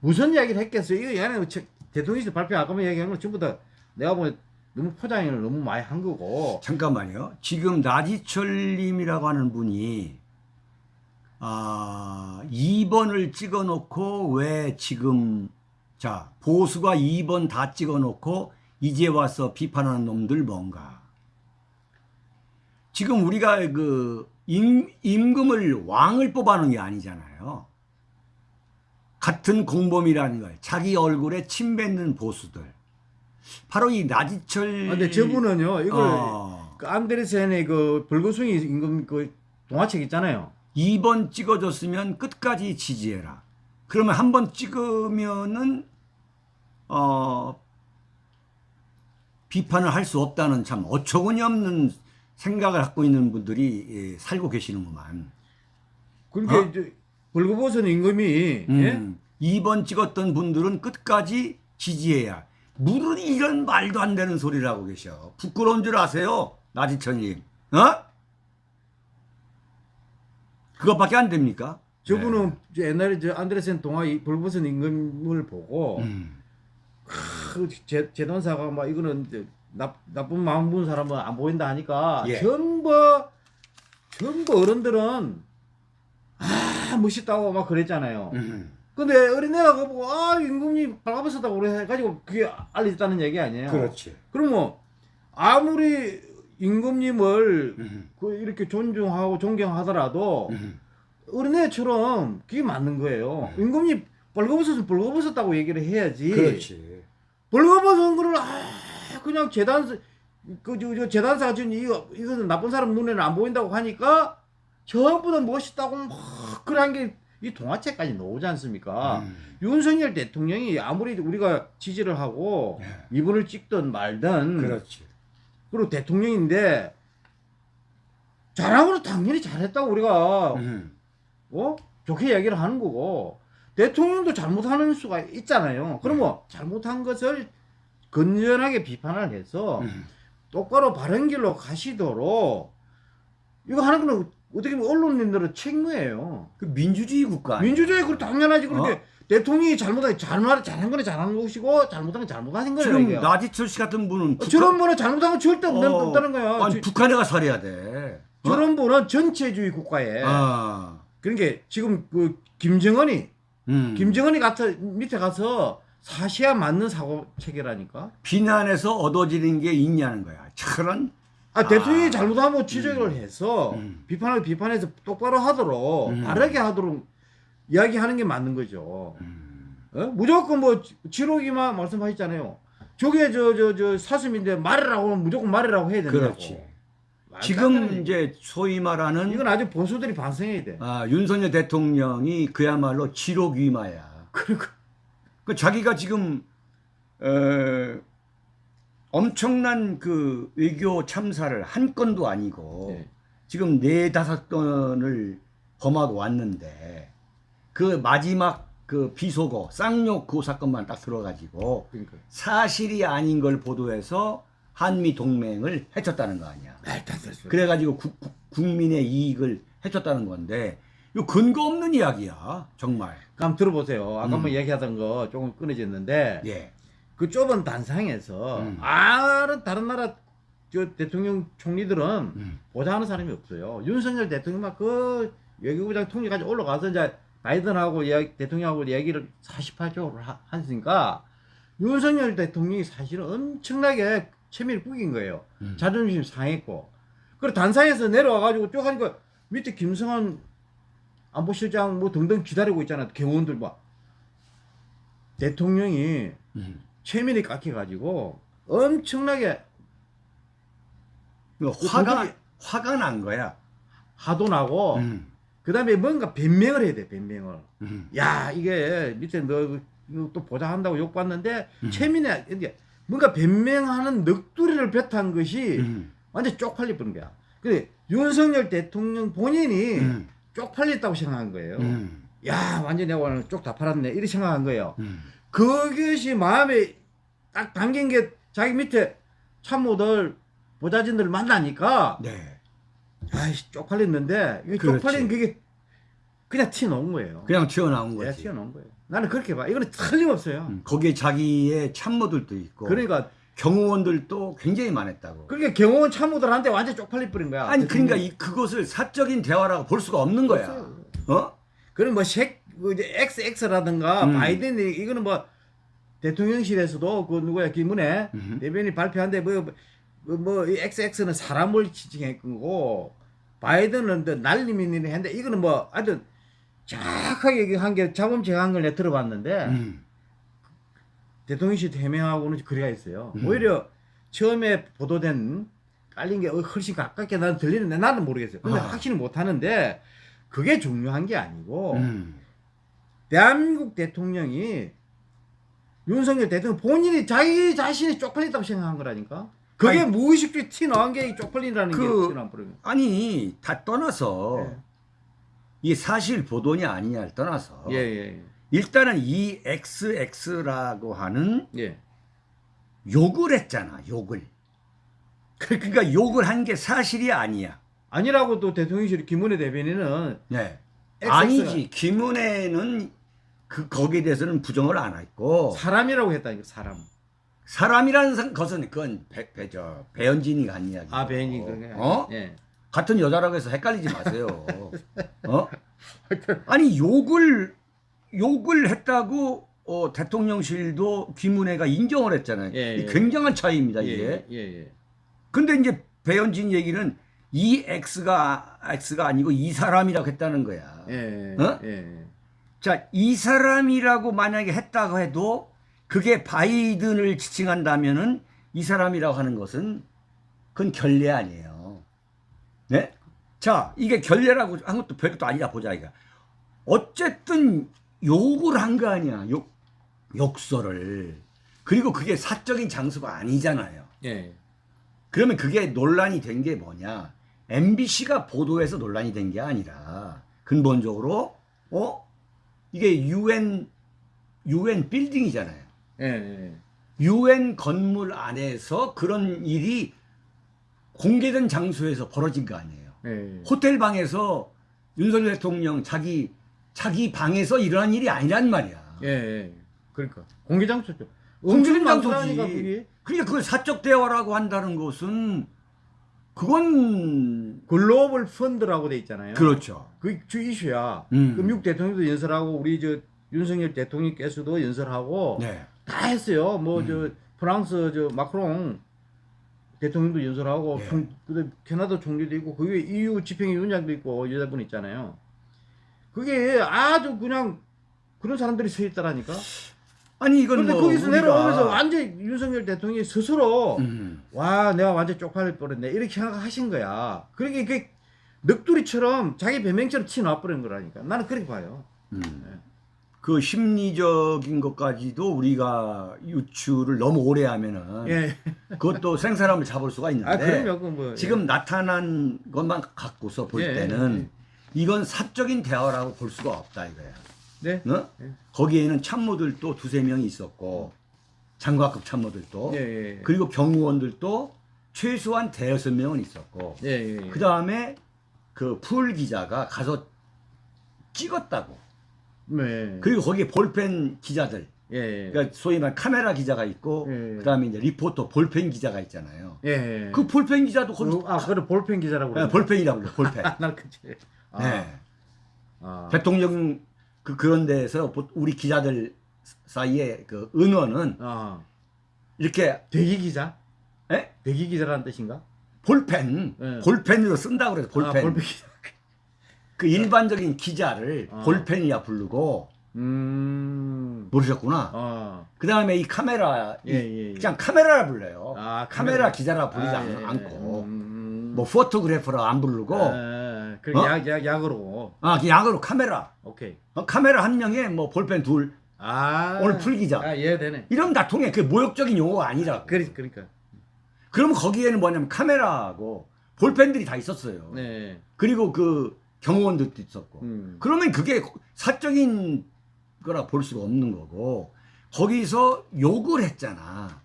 무슨 이야기를 했겠어요? 이거 얘는 저- 대통령실 발표 아까 얘기한 건 전부 다 내가 보면 너무 포장을 너무 많이 한 거고. 잠깐만요. 지금 나지철님이라고 하는 분이 아 2번을 찍어놓고 왜 지금 자 보수가 2번 다 찍어놓고 이제 와서 비판하는 놈들 뭔가 지금 우리가 그 임, 임금을 왕을 뽑아놓은 게 아니잖아요. 같은 공범이라는 걸 자기 얼굴에 침 뱉는 보수들 바로 이 나지철 아, 근데 저분은요 이걸 어, 그 안데르센의 그 불구숭이 임금 그 동화책 있잖아요. 2번 찍어줬으면 끝까지 지지해라. 그러면 한 번 찍으면은 어 비판을 할 수 없다는 참 어처구니 없는 생각을 갖고 있는 분들이 예, 살고 계시는구만. 그러니까 어? 이제 벌거벗은 임금이 예? 음, 2번 찍었던 분들은 끝까지 지지해야. 무슨 이런 말도 안 되는 소리를 하고 계셔. 부끄러운 줄 아세요? 나지천님. 어? 그것밖에 안 됩니까? 저분은 저 옛날에 저 안데르센 동화 이 벌거벗은 임금을 보고 네. 음, 그 제, 재단사가 막 이거는 이제 나, 나쁜 마음 분 사람은 안 보인다 하니까 예. 전부 전부 어른들은 아 멋있다고 막 그랬잖아요. 음. 근데 어린애가 보고 아 임금이 발가벗었다고 그래 해가지고 그게 알려졌다는 얘기 아니에요. 그렇지. 그럼 뭐 아무리 임금님을 음, 그 이렇게 존중하고 존경하더라도 음. 어린애처럼 그게 맞는 거예요. 임금님 벌거벗었으면 벌거벗었다고 얘기를 해야지. 그렇지. 벌거벗은 거를 아 그냥 재단 그저 저 재단사가 지금 이거 이거는 나쁜 사람 눈에는 안 보인다고 하니까 전부 다 멋있다고 막 그런 게 이 동화책까지 나오지 않습니까? 음. 윤석열 대통령이 아무리 우리가 지지를 하고 예. 이분을 찍든 말든 그렇지. 그리고 대통령인데 잘하고는 당연히 잘했다고 우리가 음. 어 좋게 이야기를 하는 거고 대통령도 잘못하는 수가 있잖아요. 그러면 잘못한 것을 건전하게 비판을 해서 음. 똑바로 바른 길로 가시도록 이거 하는 거는 어떻게 보면 언론인들은 책무예요. 그 민주주의 국가. 민주주의 그 당연하지. 그런데 어? 대통령이 잘못한 잘못 잘한 거는 잘한 것이고 잘못한 건 잘못한 거예요. 지금 이게. 나지철 씨 같은 분은 북한- 저런 분은 잘못한 건 절대 없는, 어, 없다는 거야. 아니 저- 북한에 가 살아야 돼. 어? 저런 분은 전체주의 국가에 아. 그러니까 지금 그 김정은이 음. 김정은이 가서 밑에 가서 사시야 맞는 사고 체계라니까. 비난에서 얻어지는 게 있냐는 거야. 저런 아, 아. 대통령이 잘못하면 지적을 해서 음. 비판을 비판해서 똑바로 하도록 음. 바르게 하도록 이야기하는 게 맞는 거죠. 음. 어? 무조건 뭐 지록이만 말씀하셨잖아요. 저게 저 저 저 사슴인데 말이라고 하면 무조건 말이라고 해야 된다고. 그렇지. 지금 이제 소위 말하는 이건 아주 보수들이 반성해야 돼. 아, 윤석열 대통령이 그야말로 지록위마야. 그러니까 그 자기가 지금 에, 엄청난 그 외교 참사를 한 건도 아니고 네. 지금 네 다섯 건을 범하고 왔는데 그 마지막 그 비속어 쌍욕 그 사건만 딱 들어가지고 그러니까 사실이 아닌 걸 보도해서 한미 동맹을 해쳤다는 거 아니야. 소리. 그래가지고 국- 국- 국민의 이익을 해쳤다는 건데 이거 근거 없는 이야기야 정말. 한번 들어보세요. 아까 음. 뭐 얘기하던 거 조금 끊어졌는데 예. 그 좁은 단상에서 음. 아 다른 나라 저 대통령 총리들은 음. 보좌하는 사람이 없어요. 윤석열 대통령만 그 외교부장 통일까지 올라가서 이제 바이든하고 이야기, 대통령하고 이야기를 48쪽으로 하, 하니까 윤석열 대통령이 사실은 엄청나게 체면이 구긴 거예요. 음. 자존심 상했고. 그리고 단상에서 내려와가지고 쭉 하니까 밑에 김성한 안보실장 뭐 등등 기다리고 있잖아. 경호원들 막. 대통령이 음. 체면이 깎여가지고 엄청나게 이거 그 화가 화가 난 거야. 화도 나고 음. 그 다음에 뭔가 변명을 해야 돼 변명을 음. 야 이게 밑에 너 또 보장한다고 욕받는데 음. 체면에 이제 뭔가 변명하는 넋두리를 뱉은 것이 음. 완전 쪽팔려 버린 거야 근데 윤석열 대통령 본인이 음. 쪽팔렸다고 생각한 거예요 음. 야 완전 내가 오늘 쪽 다 팔았네 이렇게 생각한 거예요 음. 그것이 마음에 딱 담긴 게 자기 밑에 참모들 보좌진들 만나니까 네. 아이씨 쪽팔렸는데. 쪽팔린 그게 그냥 티 놓은 거예요. 그냥 튀어나온 내가 거지. 티 놓은 거예요. 나는 그렇게 봐. 이거는 틀림없어요. 음. 거기에 자기의 참모들도 있고 그러니까 경호원들도 굉장히 많았다고. 그러니까 경호원 참모들한테 완전 쪽팔릴 뿌린 거야. 아니 그러니까 이 그것을 사적인 대화라고 볼 수가 없는 거야. 없어요. 어? 그럼 뭐 색, 뭐 이제 XX라든가 음. 바이든이 이거는 뭐 대통령실에서도 그 누구야 김은혜 음. 대변인 발표한데 뭐, 뭐, 뭐, 이 XX는 사람을 지칭한 거고, 바이든은 또 날리민이 했는데, 이거는 뭐, 아주 정확하게 얘기한 게 자범죄한 걸 내가 들어봤는데, 음. 대통령실 해명하고는 거리가 있어요. 음. 오히려 처음에 보도된 깔린 게 훨씬 가깝게 나는 들리는데 나는 모르겠어요. 근데 아. 확신을 못 하는데 그게 중요한 게 아니고 음. 대한민국 대통령이 윤석열 대통령 본인이 자기 자신이 쪽팔렸다고 생각한 거라니까. 그게 아니, 무의식적으로 티 나온 게 쪽팔린다는 그- 게. 아니 다 떠나서 예. 이게 사실 보도냐 아니냐를 떠나서 예, 예, 일단은 이 XX라고 하는 예. 욕을 했잖아 욕을 그러니까 욕을 한 게 사실이 아니야 아니라고 또 대통령실 김은혜 대변인은 네. XX 가 아니지 김은혜는 그 거기에 대해서는 부정을 안 했고 사람이라고 했다니까 사람. 사람이라는 상- 것은 그건 배, 배, 저, 배현진이가 한 이야기 아 배인이 그게. 어? 예. 같은 여자라고 해서 헷갈리지 마세요 어? 아니 욕을 욕을 했다고 어, 대통령실도 김은혜가 인정을 했잖아요 예, 이 예. 굉장한 차이입니다 이게 예, 예, 예. 근데 이제 배현진 얘기는 이 X가 X가 아니고 이 사람이라고 했다는 거야. 예. 어? 예. 자, 이 사람이라고 만약에 했다고 해도 그게 바이든을 지칭한다면은 이 사람이라고 하는 것은 그건 결례 아니에요. 네? 자, 이게 결례라고 한 것도 별것도 아니라 보자 이거. 어쨌든 욕을 한 거 아니야. 욕 욕설을. 그리고 그게 사적인 장소가 아니잖아요. 예. 그러면 그게 논란이 된 게 뭐냐? MBC가 보도해서 논란이 된 게 아니라 근본적으로 어 이게 UN UN 빌딩이잖아요. 예. 예. UN 건물 안에서 그런 일이 공개된 장소에서 벌어진 거 아니에요. 예. 호텔 방에서 윤석열 대통령 자기 자기 방에서 일어난 일이 아니란 말이야. 예. 예. 그러니까 공개 장소죠. 공개 장소지. 그러니까 그걸 사적 대화라고 한다는 것은 그건 글로벌 펀드라고 돼 있잖아요. 그렇죠. 그주 이슈야. 음. 그 미국 대통령도 연설하고 우리 저 윤석열 대통령께서도 연설하고 네. 다 했어요. 뭐 음. 저 프랑스 저 마크롱 대통령도 연설하고 예. 총, 그다음 캐나다 총리도 있고 그게 EU 집행위 원장도 있고 여자분 있잖아요. 그게 아주 그냥 그런 사람들이 서 있다라니까. 아니 이건 그런데 뭐 거기서 우리가- 내려오면서 완전 윤석열 대통령이 스스로 음. 와 내가 완전 쪽팔릴 뻔했네 이렇게 생각하신 거야. 그러니까 이게 넋두리처럼 자기 변명처럼 치놔버린 거라니까. 나는 그렇게 봐요. 음. 네. 그 심리적인 것까지도 우리가 유추를 너무 오래 하면은 예. 그것도 생사람을 잡을 수가 있는데 아 그럼요. 그 뭐. 지금 나타난 것만 갖고서 볼 예, 때는 이건 사적인 대화라고 볼 수가 없다 이거야. 네. 어? 예. 거기에는 참모들도 두세 명이 있었고 장관급 참모들도 예, 예. 그리고 경호원들도 최소한 대여섯 명은 있었고 예, 예, 예. 그 다음에 그 풀 기자가 가서 찍었다고. 네. 그리고 거기에 볼펜 기자들, 예, 예. 그러니까 소위 말 카메라 기자가 있고, 예. 그 다음에 이제 리포터 볼펜 기자가 있잖아요. 예. 그 볼펜 기자도 거기 그, 아, 그래 볼펜 기자라고 예, 그러나? 볼펜이라고 그래요. 볼펜. 아, 나 그치. 아, 네. 아. 대통령 그 그런 데서 보- 우리 기자들 사이에 그 은원은 아. 이렇게 대기 기자? 예? 대기 기자라는 뜻인가? 볼펜, 예. 볼펜으로 쓴다고 그래서 볼펜. 아, 볼펜. 그 일반적인 기자를 아. 볼펜이야 부르고 음. 모르셨구나. 아. 그 다음에 이 카메라, 이 예, 예, 예. 그냥 카메라라 불러요. 아, 카메라, 카메라. 기자라 부르지 아, 않- 예, 예. 않고, 음. 뭐 포토그래퍼라 안 부르고, 아, 그 어? 약, 약, 약으로. 아, 그냥 약으로 카메라. 오케이. 어, 카메라 한 명에 뭐 볼펜 둘. 아. 오늘 풀 기자. 아, 예, 되네. 이러면 다 통해. 그게 모욕적인 용어가 아니라고. 그러, 그러니까. 그러면 거기에는 뭐냐면 카메라하고 볼펜들이 다 있었어요. 네. 그리고 그 경호원들도 있었고. 음. 그러면 그게 사적인 거라 볼 수가 없는 거고 거기서 욕을 했잖아.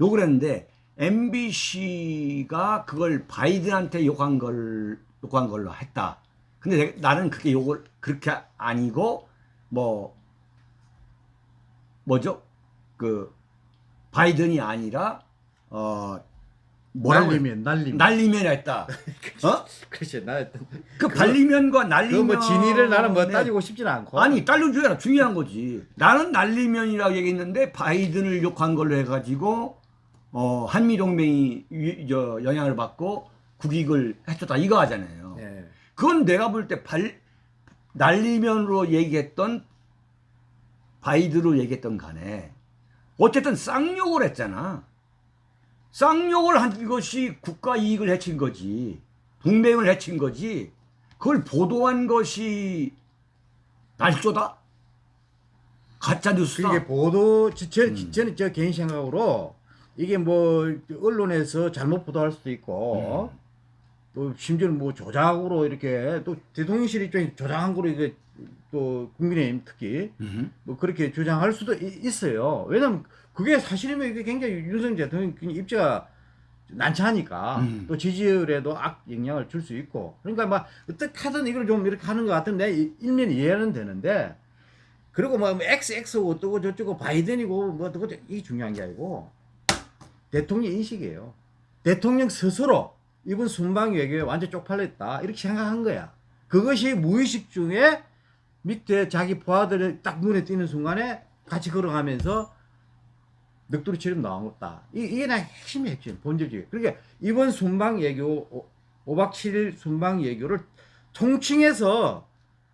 욕을 했는데 MBC가 그걸 바이든한테 욕한 걸 욕한 걸로 했다. 근데 내- 나는 그게 욕을 그렇게 아니고 뭐 뭐죠? 그 바이든이 아니라 어 뭐라고 날리면, 날리면. 날리면 했다. 어? 그렇지. 나, 그 발리면과 날리면 그뭐 진위를 나는 뭐 네. 따지고 싶진 않고. 아니 딸려 줘야 중요한 거지. 나는 날리면이라고 얘기했는데 바이든을 욕한 걸로 해가지고 어, 한미 동맹이 유- 저 영향을 받고 국익을 해줬다 이거 하잖아요. 예. 그건 내가 볼때발 날리면으로 얘기했던 바이든으로 얘기했던 간에 어쨌든 쌍욕을 했잖아. 쌍욕을 한 것이 국가 이익을 해친 거지. 동맹을 해친 거지. 그걸 보도한 것이 날조다? 가짜 뉴스다. 이게 보도 저, 저, 음. 저는 저 개인 생각으로 이게 뭐 언론에서 잘못 보도할 수도 있고 음. 또 심지어는 뭐 조작으로 이렇게 또 대통령실 입장에 조작한 거로 이게 또 국민의힘 특히 음. 뭐 그렇게 주장할 수도 이- 있어요. 왜냐면 그게 사실이면 이게 굉장히 윤석열 대통령 입지가 난처하니까 음. 또 지지율에도 악 영향을 줄 수 있고 그러니까 막 어떻게든 이걸 좀 이렇게 하는 것 같은데 이- 일면 이해는 되는데 그리고 뭐 XX고 어쩌고 저쩌고 바이든이고 뭐 어쩌고 이게 중요한 게 아니고 대통령 인식이에요. 대통령 스스로 이번 순방 외교에 완전 쪽팔렸다 이렇게 생각한 거야. 그것이 무의식 중에 밑에 자기 부하들이 딱 눈에 띄는 순간에 같이 걸어가면서 넋두리처럼 나왔다. 이- 이게 나 핵심이 핵심, 본질적이. 그러니까 이번 순방 예교, 5박 7일 순방 예교를 통칭해서,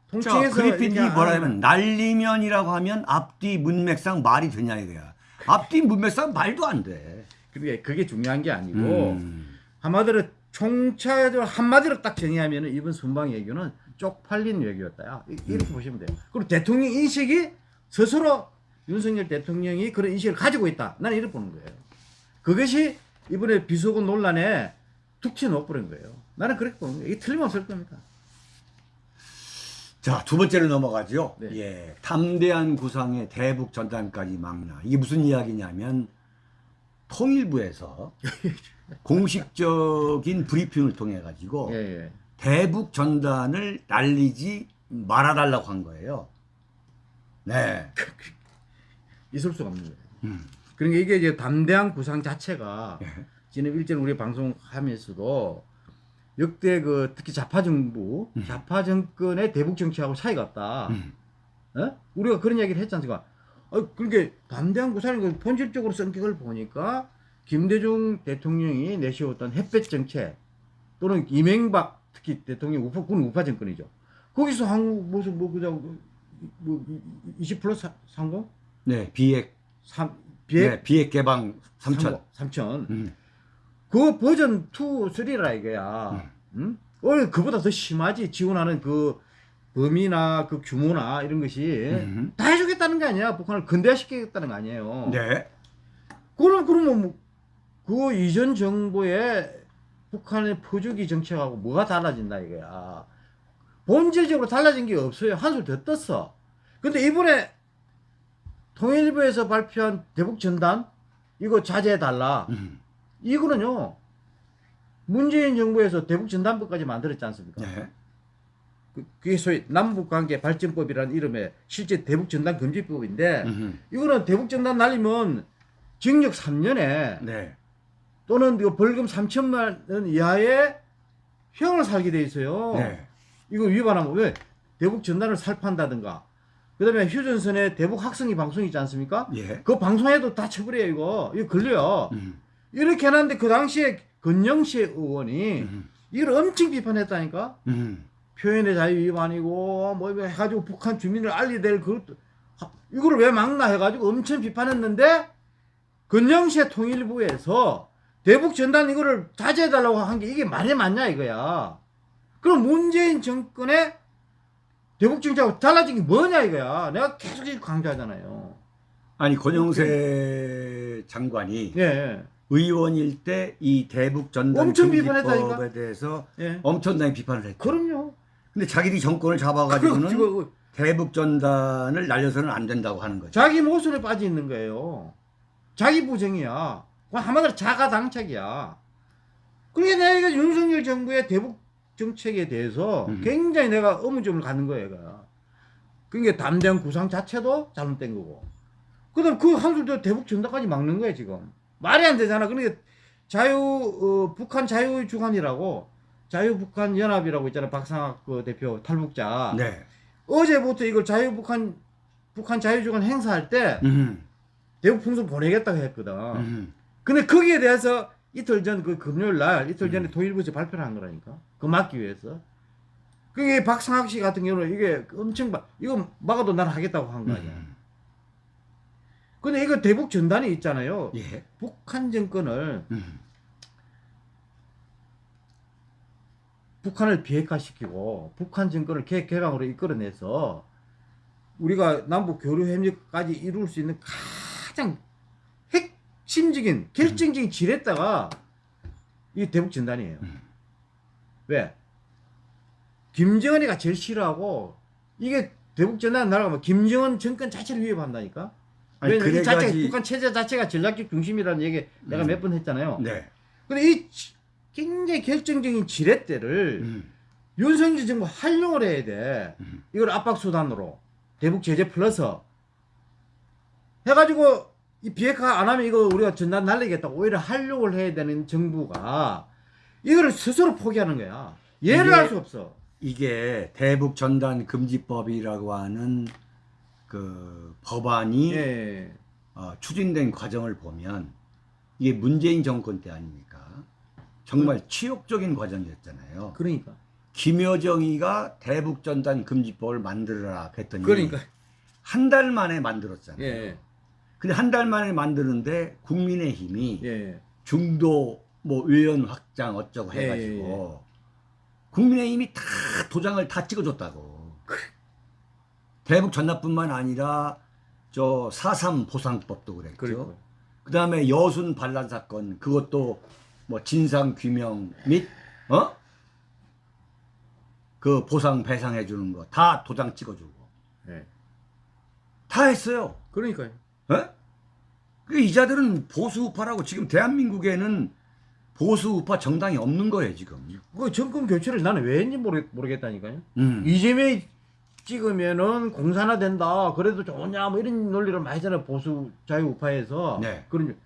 자, 통칭해서. 그리핀이 뭐라 하면 날리면이라고 하면 앞뒤 문맥상 말이 되냐 이거야. 앞뒤 문맥상 말도 안 돼. 그게, 그게 중요한 게 아니고, 음. 한마디로 총차적으로 한마디로 딱 정의하면 이번 순방 예교는 쪽팔린 외교였다. 이- 이렇게 음. 보시면 돼요. 그리고 대통령 인식이 스스로 윤석열 대통령이 그런 인식을 가지고 있다. 나는 이렇게 보는 거예요. 그것이 이번에 비속어 논란에 툭 튀어놓아버린 거예요. 나는 그렇게 보는 거예요. 이게 틀림없을 겁니다. 자, 두 번째로 넘어가죠. 네. 예. 담대한 구상의 대북 전단까지 막나. 이게 무슨 이야기냐면 통일부에서 공식적인 브리핑을 통해 가지고 예, 예. 대북 전단을 날리지 말아달라고 한 거예요. 네. 있을 수가 없는 거예요. 음. 그러니까 이게 이제 담대한 구상 자체가 예. 지난 일전 우리 방송하면서도 역대 그 특히 좌파 정부, 음. 좌파 정권의 대북 정치하고 차이가 없다. 음. 어? 우리가 그런 이야기를 했지 않습니까? 어, 그러니까 담대한 구상이 그 본질적으로 성격을 보니까 김대중 대통령이 내세웠던 햇볕 정책 또는 이명박 특히 대통령 우파 군 우파 정권이죠. 거기서 한국 무슨 뭐 그냥 뭐20 플러스 30? 네. 비핵 3 비핵 네, 비핵 개방 3천. 3천. 음. 그 버전 2, 3라 이거야. 응? 어, 그보다 더 심하지. 지원하는 그 범위나 그 규모나 이런 것이 음. 다 해주겠다는 게 아니야. 북한을 근대화시키겠다는 거 아니에요. 네. 그럼, 그러면 뭐, 그 이전 정부의 북한의 퍼주기 정책하고 뭐가 달라진다 이거야. 본질적으로 달라진 게 없어요. 한술 더 떴어. 근데 이번에 통일부에서 발표한 대북 전단 이거 자제해달라. 음. 이거는요 문재인 정부에서 대북 전단법까지 만들었지 않습니까? 네. 그- 그게 소위 남북관계 발전법이라는 이름의 실제 대북 전단 금지법인데 음. 이거는 대북 전단 날리면 징역 3년에 네. 또는 이거 벌금 3천만 원 이하의 형을 살게 돼 있어요. 네. 이거 위반하면 왜 대북 전단을 살판다든가 그다음에 휴전선에 대북 학생이 방송 있지 않습니까? 예. 그 방송에도 다 처벌해요 이거 이거 걸려요. 음. 이렇게 해놨는데 그 당시에 건영시 의원이 음. 이걸 엄청 비판했다니까 음. 표현의 자유 위반이고 뭐 이거 해가지고 북한 주민을 알려야 될 그것도 하- 이거를 왜 막나 해가지고 엄청 비판했는데 건영시 통일부에서 대북 전단 이거를 자제해달라고 한 게 이게 말이 맞냐 이거야 그럼 문재인 정권의 대북 정책하고 달라진 게 뭐냐 이거야 내가 계속 강조하잖아요 아니 권영세 장관이 예, 의원일 때 이 대북 전단 엄청 비판했다니까? 대해서 예. 엄청나게 비판을 했죠. 그럼요 근데 자기들이 정권을 잡아가지고는 지금 대북 전단을 날려서는 안 된다고 하는 거죠. 자기 모순에 빠져 있는 거예요. 자기 부정이야. 그건 한마디로 자가당착이야. 그러니까 내가 윤석열 정부의 대북 정책에 대해서 음. 굉장히 내가 의문점을 갖는 거예요. 얘가. 그러니까 담대한 구상 자체도 잘못된 거고. 그 다음 그 한술도 대북 전단까지 막는 거야, 지금. 말이 안 되잖아. 그러니까 자유, 어, 북한 자유주간이라고 자유북한 연합이라고 있잖아. 박상학 그 대표 탈북자. 네. 어제부터 이걸 자유북한 북한 자유주간 행사할 때 음. 대북 풍선 보내겠다고 했거든. 음. 근데 거기에 대해서 이틀 전 그 금요일 날 이틀 전에 음. 통일부에서 발표를 한 거라니까. 그 막기 위해서. 그게 박상학 씨 같은 경우는 이게 엄청 막 이거 막아도 난 하겠다고 한 거 아니야. 음. 근데 이거 대북 전단이 있잖아요. 예. 북한 정권을 음. 북한을 비핵화시키고 북한 정권을 개, 개강으로 이끌어내서 우리가 남북 교류 협력까지 이룰 수 있는 가장 핵 심적인 결정적인 지렛대가 이 대북 전단이에요. 음. 왜? 김정은이가 제일 싫어하고 이게 대북 전단 날아가면 김정은 정권 자체를 위협한다니까. 아니, 왜냐면 이 자체 그래가지- 북한 체제 자체가 전략적 중심이라는 얘기 내가 음. 몇번 했잖아요. 네. 근데 이 지- 굉장히 결정적인 지렛대를 음. 윤석열 정부 활용을 해야 돼. 음. 이걸 압박 수단으로 대북 제재 플러스 해가지고 이 비핵화 안 하면 이거 우리가 전단 날리겠다 오히려 활용을 해야 되는 정부가 이거를 스스로 포기하는 거야. 예를 이게- 할수 없어. 이게 대북 전단 금지법이라고 하는 그 법안이 예. 어, 추진된 과정을 보면 이게 문재인 정권 때 아닙니까? 정말 치욕적인 과정이었잖아요. 그러니까. 김여정이가 대북 전단 금지법을 만들어라 했더니 그러니까. 한 달 만에 만들었잖아요. 예. 근데 한 달 만에 만드는데 국민의힘이 예. 중도 뭐 의원 확장 어쩌고 예, 해가지고 국민의힘이 다 도장을 다 찍어줬다고. 대북 전납뿐만 아니라 저4.3 보상법도 그랬죠. 그리고 그 다음에 여순 반란 사건 그것도 뭐 진상 규명 및 어? 그 보상 배상해 주는 거 다 도장 찍어주고 예. 다 했어요. 그러니까요. 어? 그 이자들은 보수 우파라고 지금 대한민국에는 보수 우파 정당이 없는 거예요 지금. 그 정권 교체를 나는 왜 했는지 모르, 모르겠다니까요. 음. 이재명이 찍으면은 공산화 된다. 그래도 좋냐 뭐 이런 논리를 많이 하잖아요. 보수 자유우파에서. 네. 그런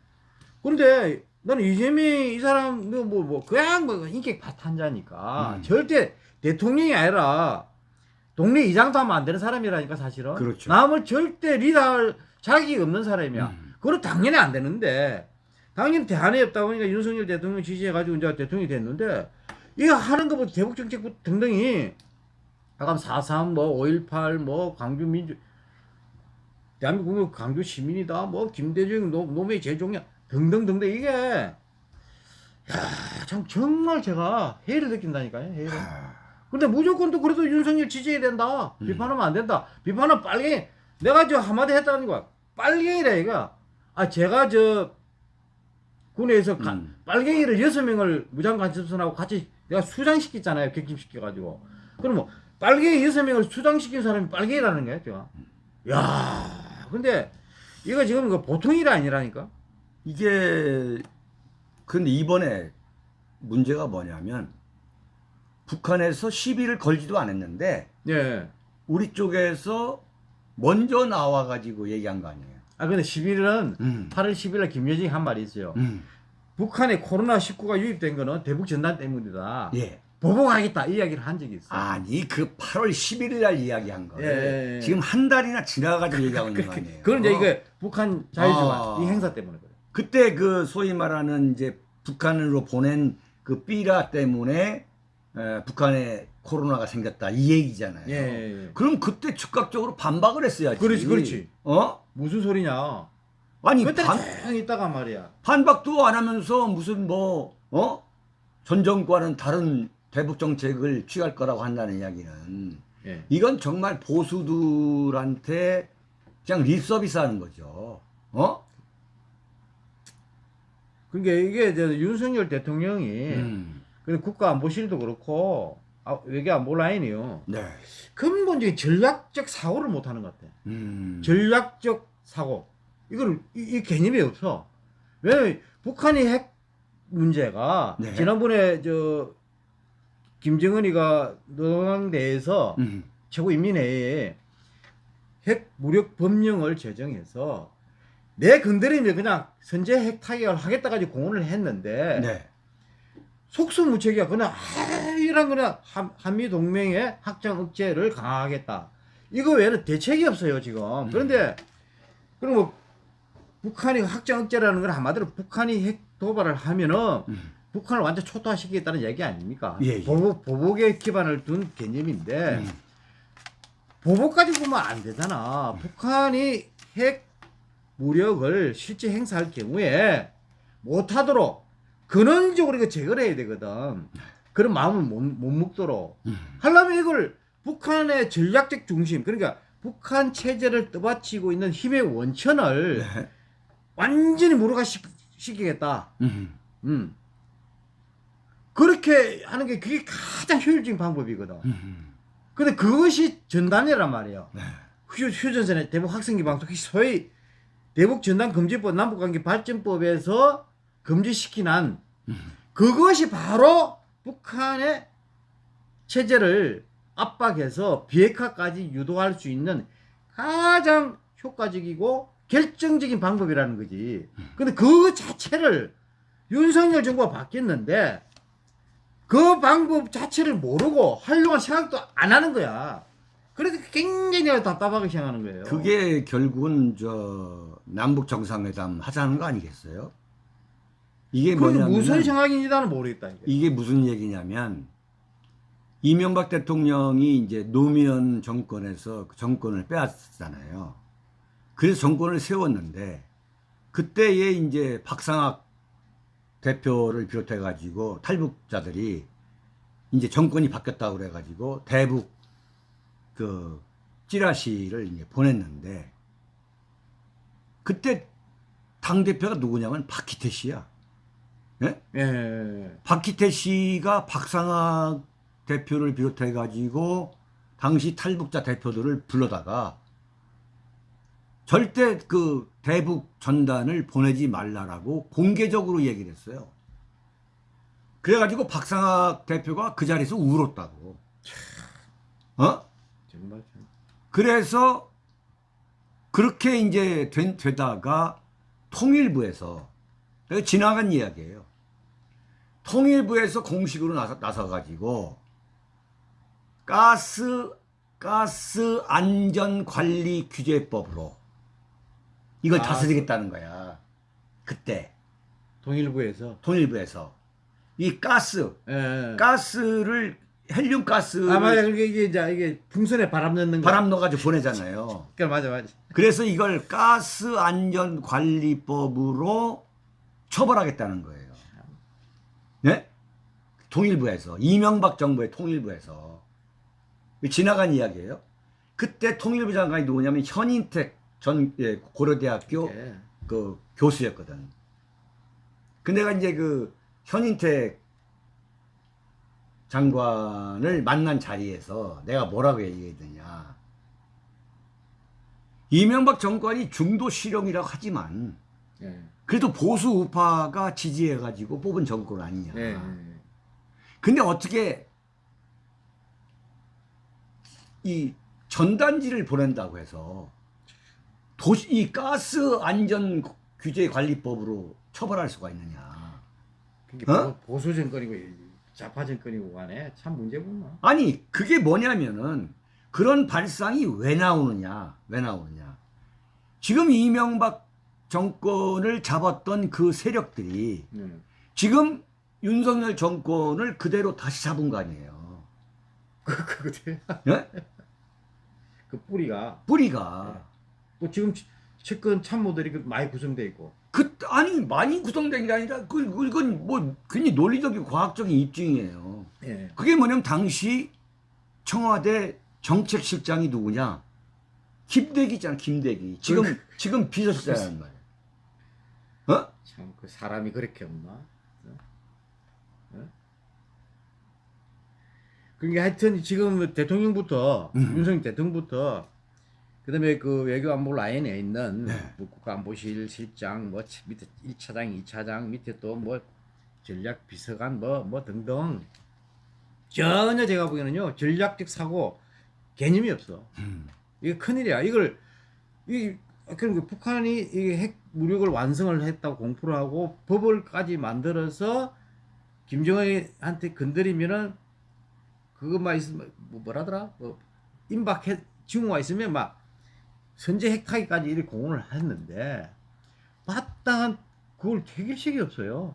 그런데 나는 이재명이 이 사람 뭐뭐 뭐 그냥 뭐 인격 파탄자니까 음. 절대 대통령이 아니라 동네 이장도 하면 안 되는 사람이라니까 사실은. 그렇죠. 남을 절대 리더할 자격이 없는 사람이야. 음. 그건 당연히 안 되는데 당연히 대안이 없다 보니까 윤석열 대통령 지지해가지고 이제 대통령이 됐는데 이거 하는 것부터 대북 정책부터 등등이 아까 4.3, 뭐, 5.18, 뭐, 광주 민주, 대한민국 광주 시민이다, 뭐, 김대중 노, 노무의 제종이야, 등등등등, 이게, 야, 참, 정말 제가 해를 느낀다니까요, 해를. 근데 무조건 또 그래도 윤석열 지지해야 된다. 음. 비판하면 안 된다. 비판은 빨갱이, 내가 저 한마디 했다는 거야. 빨갱이라, 이거. 아, 제가 저, 군에서 가- 음. 빨갱이를 여섯 명을 무장간첩선하고 같이 내가 수장시켰잖아요. 격침시켜가지고. 뭐, 빨갱이 여섯 명을 수장시킨 사람이 빨갱이라는 거야, 제가. 야 근데 이거 지금 이거 보통 일이 아니라니까. 이게 근데 이번에 문제가 뭐냐면 북한에서 시비를 걸지도 않았는데 예. 우리 쪽에서 먼저 나와 가지고 얘기한 거 아니에요. 아, 근데 11일은 음. 8월 10일에 김여정이 한 말이 있어요. 음. 북한에 코로나19가 유입된 거는 대북 전단 때문이다. 예. 보복하겠다. 이 이야기를 한 적이 있어. 아니 그 8월 11일 날 이야기한 거예요. 예, 예, 예. 지금 한 달이나 지나가지고 얘기하고 있는 거 아니에요. 그건 이제 이거 북한 자유주의 아. 이 행사 때문에 그래. 그때 그 소위 말하는 이제 북한으로 보낸 그 삐라 때문에 에, 북한에 코로나가 생겼다 이 얘기잖아요. 예, 예, 예. 그럼 그때 즉각적으로 반박을 했어야지. 그렇지, 그렇지. 어? 무슨 소리냐? 아니 반, 조용히 있다가 말이야. 반박도 안 하면서 무슨 뭐 어? 전 정권은 다른 대북 정책을 취할 거라고 한다는 이야기는 예. 이건 정말 보수들한테 그냥 립서비스 하는 거죠. 어? 그러니까 이게 이제 윤석열 대통령이 음. 그 국가안보실도 그렇고 아, 외교 안보 라인이요. 네. 근본적인 전략적 사고를 못 하는 것 같아. 음. 전략적 사고. 이거를 이, 이 개념이 없어. 왜냐면 북한이 핵 문제가 네. 지난번에 저 김정은이가 노동당대에서 음. 최고인민회의에 핵 무력 법령을 제정해서 내 건드리면 그냥 선제 핵 타격을 하겠다까지 공언을 했는데 네. 속수무책이야. 그냥 아, 이런 한, 한미 동맹의 확장 억제를 강화하겠다. 이거 외에는 대책이 없어요 지금. 그런데 그럼 뭐 북한이 확장 억제라는 건 한마디로 북한이 핵 도발을 하면은 음. 북한을 완전 초토화시키겠다는 얘기 아닙니까? 예, 예. 보복, 보복에 기반을 둔 개념인데 음. 보복까지 보면 안 되잖아. 북한이 핵 무력을 실제 행사할 경우에 못하도록 근원적으로 이거 제거를 해야 되거든. 그런 마음을 못, 못 먹도록. 음. 하려면 이걸 북한의 전략적 중심, 그러니까 북한 체제를 떠받치고 있는 힘의 원천을 네. 완전히 무력화시키겠다. 음. 음. 그렇게 하는 게 그게 가장 효율적인 방법이거든. 음. 근데 그것이 전단이란 말이에요. 네. 휴, 휴전선의 대북 학생기 방송, 소위 대북 전단 금지법, 남북관계 발전법에서 금지시킨 한 음. 그것이 바로 북한의 체제를 압박해서 비핵화까지 유도할 수 있는 가장 효과적이고 결정적인 방법이라는 거지. 근데 그 자체를 윤석열 정부가 바뀌었는데 그 방법 자체를 모르고 활용할 생각도 안 하는 거야. 그래서 굉장히 답답하게 생각하는 거예요. 그게 결국은 저 남북 정상회담 하자는 거 아니겠어요? 이게 뭐냐면 무슨 생각인지 나는 모르겠다. 이게. 이게 무슨 얘기냐면 이명박 대통령이 이제 노무현 정권에서 그 정권을 빼앗았잖아요. 그래서 정권을 세웠는데 그때에 이제 박상학 대표를 비롯해 가지고 탈북자들이 이제 정권이 바뀌었다고 그래 가지고 대북 그 찌라시를 이제 보냈는데 그때 당 대표가 누구냐면 박희태 씨야. 예? 예. 박희태 씨가 박상학 대표를 비롯해 가지고 당시 탈북자 대표들을 불러다가 절대 그 대북 전단을 보내지 말라라고 공개적으로 얘기를 했어요. 그래가지고 박상학 대표가 그 자리에서 울었다고. 어? 정말 참. 그래서 그렇게 이제 된, 되다가 통일부에서 지나간 이야기예요. 통일부에서 공식으로 나서, 나서가지고 가스 가스 안전 관리 규제법으로 이걸 아, 다스리겠다는 거야. 그때 통일부에서. 통일부에서 이 가스 예. 가스를 헬륨 가스 아 맞아. 이게 이제 이게 풍선에 바람 넣는 거. 바람 넣어가지고 보내잖아요. 그러니까 맞아 맞아. 그래서 이걸 가스 안전 관리법으로 처벌하겠다는 거예요. 네? 통일부에서 이명박 정부의 통일부에서 지나간 이야기예요. 그때 통일부 장관이 누구냐면 현인택 전 예, 고려대학교 예. 그 교수였거든. 근데 내가 이제 그 현인택 장관을 만난 자리에서 내가 뭐라고 얘기했느냐. 이명박 정권이 중도 실용이라고 하지만 예. 그래도 보수 우파가 지지해가지고 뽑은 정권 아니냐. 예. 예. 근데 어떻게 이 전단지를 보낸다고 해서 도시 이 가스 안전 규제 관리법으로 처벌할 수가 있느냐? 그게 어? 보- 보수 정권이고 좌파 정권이고 간에 참 문제구나. 아니 그게 뭐냐면은 그런 발상이 왜 나오느냐? 왜 나오느냐? 지금 이명박 정권을 잡았던 그 세력들이 예. 지금 윤석열 정권을 그대로 다시 잡은 거 아니에요? 그 그거지. 예? 그 뿌리가 뿌리가 또 지금 측근 참모들이 그 많이 구성돼 있고. 그 아니 많이 구성된 게 아니라 그 이건 뭐 괜히 논리적이고 과학적인 입증이에요. 예. 그게 뭐냐면 당시 청와대 정책실장이 누구냐? 김대기 있잖아, 김대기. 지금 그- 지금 비서실장이란 말이야. 어? 참그 사람이 그렇게 없나? 어? 어? 그게 하여튼 지금 대통령부터 음. 윤석열 대통령부터 그다음에 그 외교 안보 라인에 있는 네. 뭐 국가안보실 실장 뭐 치- 밑에 1차장, 2차장 밑에 또 뭐 전략 비서관 뭐뭐 등등 전혀 제가 보기에는요 전략적 사고 개념이 없어. 음. 이게 큰일이야. 이걸 이 그러니까 북한이 이핵 무력을 완성을 했다고 공포를 하고 법을까지 만들어서 김정은한테 건드리면은 그것만 있으면 뭐 뭐라더라? 뭐 임박해 징후가 있으면 막 선제 핵타기까지 이렇게 공언을 했는데 마땅한 그걸 해결책이 없어요.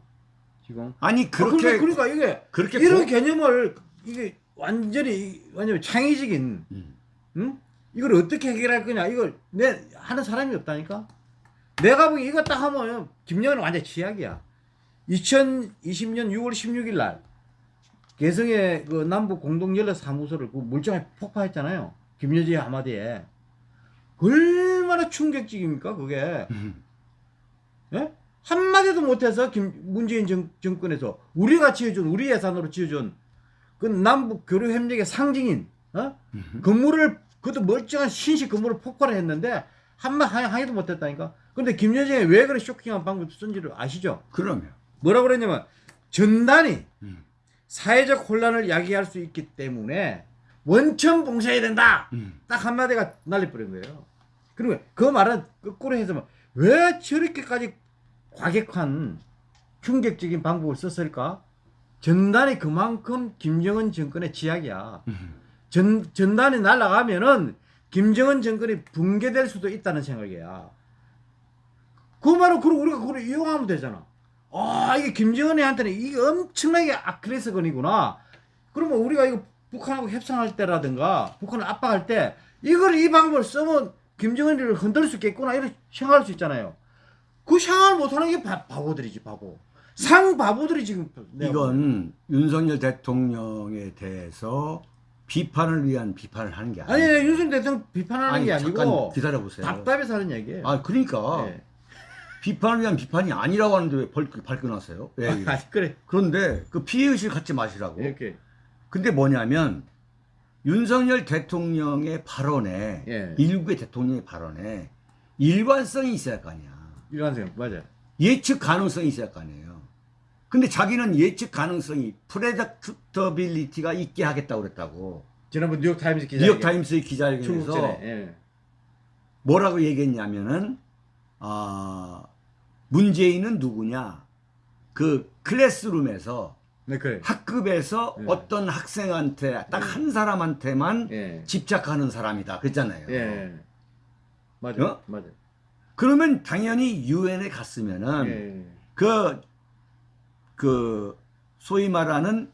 지금. 아니 그렇게 그렇게 그러니까 이게 그렇게 이런 고- 개념을 이게 완전히 완전 창의적인 음. 응? 이걸 어떻게 해결할 거냐? 이걸 내 하는 사람이 없다니까. 내가 보기 이거 딱 하면 김영은 완전 취약이야. 2020년 6월 16일 날 개성의 그 남북 공동 연락 사무소를 그 물정에 폭파했잖아요. 김여지 한마디에 얼마나 충격적입니까 그게? 음. 예? 한마디도 못해서 김, 문재인 정, 정권에서 우리가 지어준 우리 예산으로 지어준 그 남북 교류 협력의 상징인 어? 음. 건물을 그것도 멀쩡한 신식 건물을 폭발을 했는데 한마 항의도 못했다니까. 근데 김여정이 왜 그런 쇼킹한 방법 쓴지를 아시죠? 그러면 뭐라 그랬냐면 전단이 음. 사회적 혼란을 야기할 수 있기 때문에 원천 봉쇄해야 된다. 음. 딱 한마디가 날려버린 거예요. 그리고 그 말은 거꾸로 해서 왜 저렇게까지 과격한 충격적인 방법을 썼을까? 전단이 그만큼 김정은 정권의 지약이야. 음. 전, 전단이 날아가면은 김정은 정권이 붕괴될 수도 있다는 생각이야. 그 말은 그럼 우리가 그걸 이용하면 되잖아. 아, 이게 김정은이한테는 이게 엄청나게 아킬레스건이구나. 그러면 우리가 이거 북한하고 협상할 때라든가 북한을 압박할 때 이걸 이 방법을 쓰면 김정은이를 흔들 수 있겠구나 이렇게 생각할 수 있잖아요. 그 생각을 못하는 게 바, 바보들이지 바보. 상 바보들이 지금 이건 윤석열 대통령에 대해서 비판을 위한 비판을 하는 게 아니 아니에요. 윤석열 대통령 비판하는 게 잠깐 아니고 기다려 보세요. 답답해서 하는 얘기예요. 아 그러니까 예. 비판을 위한 비판이 아니라고 하는데 왜 벌, 발끈하세요? 왜? 이래? 아니 그래 그런데 그 피해의식 갖지 마시라고. 이렇게 근데 뭐냐면 윤석열 대통령의 발언에 예. 일국의 대통령의 발언에 일관성이 있어야 할거 아니야. 일관성 맞아. 예측 가능성이 있어야 할거 아니에요. 근데 자기는 예측 가능성이 predictability가 있게 하겠다고 그랬다고. 지난번 뉴욕 타임스 기자 뉴욕 타임스의 기자회견에서 예. 뭐라고 얘기했냐면은 아 문재인은 누구냐? 그 classroom에서 네 그래. 학급에서 예. 어떤 학생한테 딱 한 사람한테만 예. 집착하는 사람이다 그랬잖아요. 예. 맞아. 어? 맞아. 그러면 당연히 유엔에 갔으면은 예. 그, 그, 소위 말하는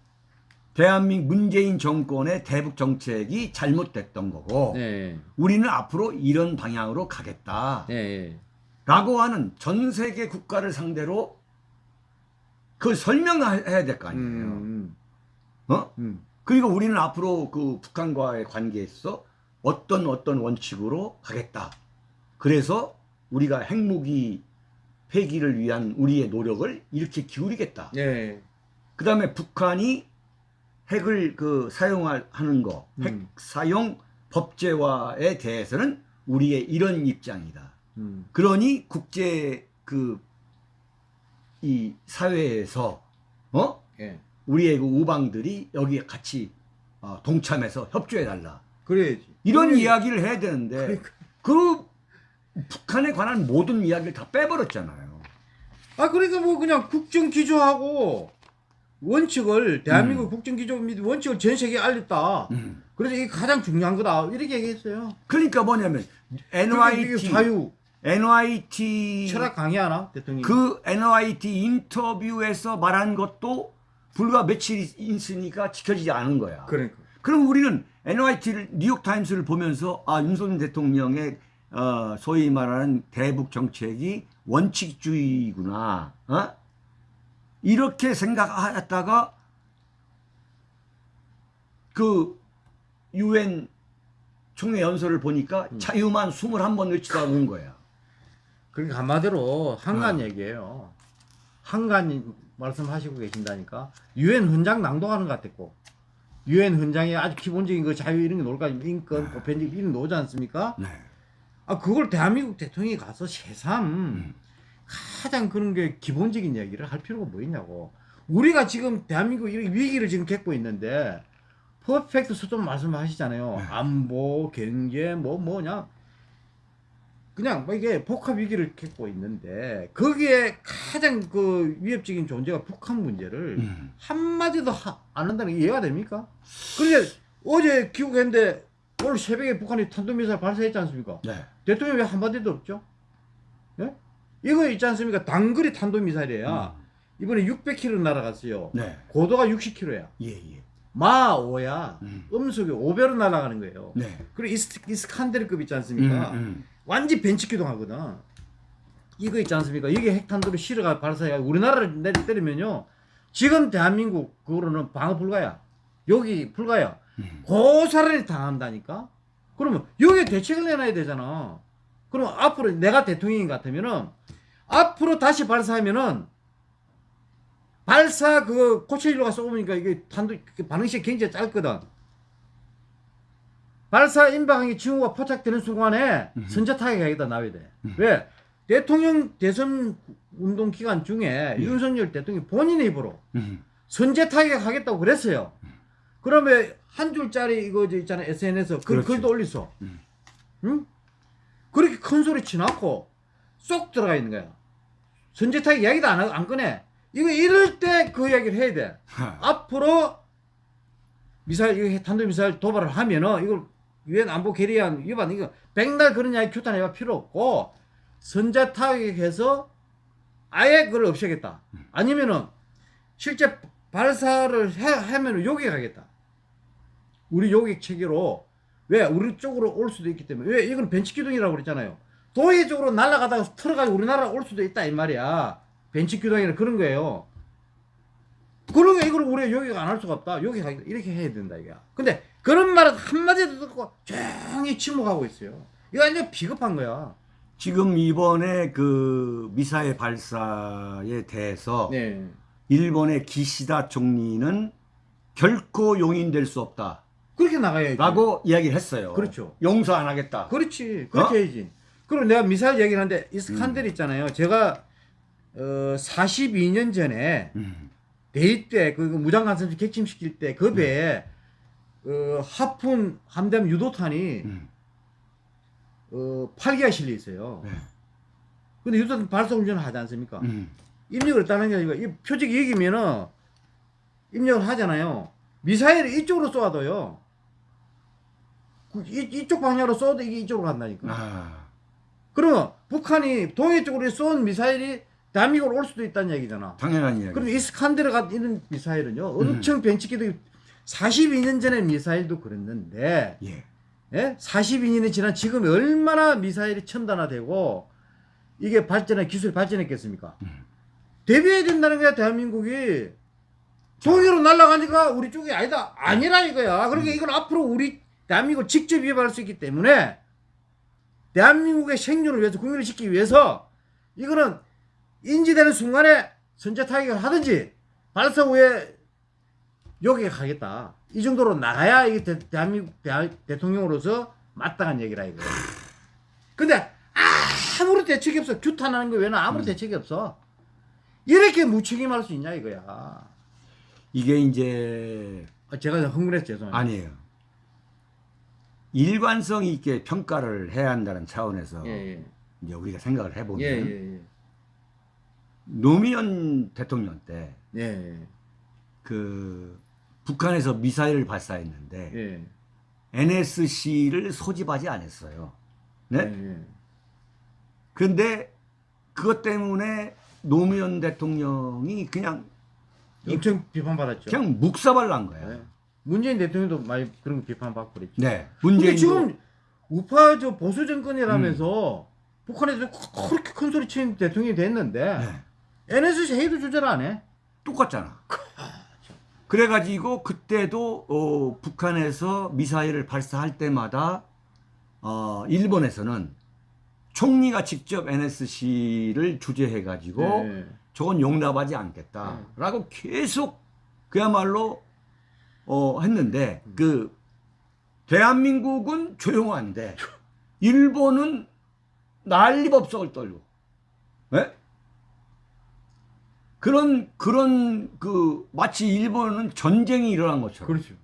대한민국 문재인 정권의 대북 정책이 잘못됐던 거고, 예. 우리는 앞으로 이런 방향으로 가겠다. 라고 하는 전 세계 국가를 상대로 그걸 설명해야 될 거 아니에요. 음. 어? 음. 그리고 우리는 앞으로 그 북한과의 관계에서 어떤 어떤 원칙으로 가겠다. 그래서 우리가 핵무기 폐기를 위한 우리의 노력을 이렇게 기울이겠다. 예. 그 다음에 북한이 핵을 그 사용하는 거, 핵 음. 사용 법제화에 대해서는 우리의 이런 입장이다. 음. 그러니 국제 그 이 사회에서 어 예. 우리의 그 우방들이 여기에 같이 어, 동참해서 협조해 달라. 그래야지. 이런 그래. 이야기를 해야 되는데 그러니까. 그 북한에 관한 모든 이야기를 다 빼버렸잖아요. 아 그러니까 뭐 그냥 국정 기조하고 원칙을 대한민국 음. 국정 기조 및 원칙을 전 세계에 알렸다. 음. 그래서 이게 가장 중요한 거다. 이렇게 얘기했어요. 그러니까 뭐냐면 그러니까 NYT 자유 NYT 철학 강의하나 대통령이. 그 NYT 인터뷰에서 말한 것도 불과 며칠 있으니까 지켜지지 않은 거야. 그러니까. 그럼 우리는 NYT를 뉴욕 타임스를 보면서 아 윤석열 대통령의 어, 소위 말하는 대북 정책이 원칙주의구나. 어? 이렇게 생각하다가 그 유엔 총회 연설을 보니까 음. 자유만 21번 외치다 온 거야. 그러니까 한마디로 한간 어. 얘기예요. 한간 말씀하시고 계신다니까. 유엔 헌장 낭독하는 것 같았고. 유엔 헌장에 아주 기본적인 그 자유 이런 게 나올까 인권, 보편적 이런 거 나오지 않습니까? 네. 아 그걸 대한민국 대통령이 가서 새삼 음. 가장 그런 게 기본적인 얘기를 할 필요가 뭐 있냐고. 우리가 지금 대한민국 이런 위기를 지금 겪고 있는데 퍼펙트 수준 말씀하시잖아요. 네. 안보, 경제, 뭐 뭐냐. 그냥 뭐 이게 복합 위기를 겪고 있는데 거기에 가장 그 위협적인 존재가 북한 문제를 음. 한마디도 하- 안 한다는 게 이해가 됩니까? 그런데 어제 귀국했는데 오늘 새벽에 북한이 탄도미사일 발사했지 않습니까? 네. 대통령이 왜 한마디도 없죠? 예? 이거 있지 않습니까? 단거리 탄도미사일이야. 음. 이번에 600km 날아갔어요. 네. 고도가 60km야. 예, 예. 마5야. 음. 음속에 5배로 날아가는 거예요. 네. 그리고 이스, 이스칸데르급 있지 않습니까? 음, 음. 완전 벤치 기동하거든. 이거 있지 않습니까? 이게 핵탄두를 실어가 발사해 우리나라를 내리 때리면요. 지금 대한민국 그거로는 방어 불가야. 여기 불가야. 음. 고사를 당한다니까. 그러면 여기에 대책을 내놔야 되잖아. 그럼 앞으로 내가 대통령인 것 같으면은 앞으로 다시 발사하면은 발사 그 코체일로가 쏘으니까 이게 탄두 반응 시간 굉장히 짧거든. 발사 임박한 징후가 포착되는 순간에 음. 선제 타격하겠다 나와야 돼. 음. 왜? 대통령 대선 운동 기간 중에 예. 윤석열 대통령이 본인의 입으로 음. 선제 타격하겠다고 그랬어요. 그러면 한 줄짜리 이거 저 있잖아요 SNS 글, 그렇지. 글도 올렸어. 음. 응? 그렇게 큰 소리 치놓고 쏙 들어가 있는 거야. 선제 타격 이야기도 안, 하- 안 꺼내. 이거 이럴 때 그 이야기를 해야 돼. 하. 앞으로 미사일 이거 탄도 미사일 도발을 하면은 이걸 유엔 안보 결의안 위반 이거 백날 그런 이야기 규탄해봐 필요 없고 선제 타격해서 아예 그걸 없애겠다. 아니면은 실제 발사를 해, 하면은 요격 하겠다. 우리 요격 체계로 왜 우리 쪽으로 올 수도 있기 때문에 왜 이건 벤치 기둥이라고 그랬잖아요. 도해 쪽으로 날아가다가 틀어가지고 우리나라 올 수도 있다 이 말이야. 벤치 기둥이나 그런 거예요. 그러면 이걸 우리가 요격 안 할 수가 없다. 요격 이렇게 해야 된다 이게. 근데 그런 말은 한마디도 듣고 조용히 침묵하고 있어요. 이거 완전 비겁한 거야. 지금 이번에 그 미사일 발사에 대해서 네. 일본의 기시다 총리는 결코 용인될 수 없다라고 그렇게 나가야지. 이야기를 했어요. 그렇죠. 용서 안 하겠다. 그렇지. 그렇게 어? 해야지. 그리고 내가 미사일 얘기를 하는데 음. 이스칸델 있잖아요. 제가 어 42년 전에 음. 대위 때그 무장관선지 객침시킬 때그 배에 어, 하푼 함대함 유도탄이 음. 어 8기가 실려 있어요. 네. 근데 유도탄 발사 훈련을 하지 않습니까? 음. 입력을 했다는 게 아니고 이 표적이 여기면은 입력을 하잖아요. 미사일을 이쪽으로 쏘아도요. 그 이, 이쪽 방향으로 쏘도 이게 이쪽으로 간다니까. 아. 그러면 북한이 동해 쪽으로 쏜 미사일이 대한민국으로 올 수도 있다는 얘기잖아. 당연한 이야기. 그럼 이스칸데르가 있는 미사일은요. 엄청 벤치기도 42년 전에 미사일도 그랬는데 예. 예? 42년이 지난 지금 얼마나 미사일이 첨단화되고 이게 발전해 기술이 발전했겠습니까? 음. 대비해야 된다는 거야 대한민국이 동해로 날아가니까 우리 쪽이 아니다 아니라 이거야 그러니까 음. 이걸 앞으로 우리 대한민국 직접 위협할 수 있기 때문에 대한민국의 생존을 위해서 국민을 지키기 위해서 이거는 인지되는 순간에 선제 타격을 하든지 발사 후에 여기에 가겠다. 이 정도로 나가야 이게 대, 대한민국 대, 대통령으로서 마땅한 얘기라 이거야 근데 아무런 대책이 없어. 규탄하는 거 외에는 아무런 음. 대책이 없어. 이렇게 무책임할 수 있냐 이거야. 이게 이제 아, 제가 흥분해서 죄송합니다. 아니에요. 일관성 있게 평가를 해야 한다는 차원에서 예, 이제 우리가 생각을 해보면 예. 예, 예, 노무현 대통령 때 예. 예, 그 북한에서 미사일을 발사했는데 예. NSC를 소집하지 않았어요. 네? 예, 예. 그런데 그것 때문에 노무현 대통령이 그냥 엄청 비판받았죠 그냥 묵사발 난 거야. 예. 문재인 대통령도 많이 그런 거 비판받고 그랬죠 네. 근데 문재인도 지금 우파 저 보수 정권이라면서 북한에서 그렇게 큰 소리 치는 대통령이 됐는데 네. NSC 회의도 조절 안 해. 똑같잖아. 그래가지고 그때도 어, 북한에서 미사일을 발사할 때마다 어, 일본에서는 총리가 직접 NSC를 주재해가지고 네. 저건 용납하지 않겠다라고 계속 그야말로 어, 했는데 그 대한민국은 조용한데 일본은 난리법석을 떨고 예? 그런 그런 그 마치 일본은 전쟁이 일어난 것처럼 그렇죠.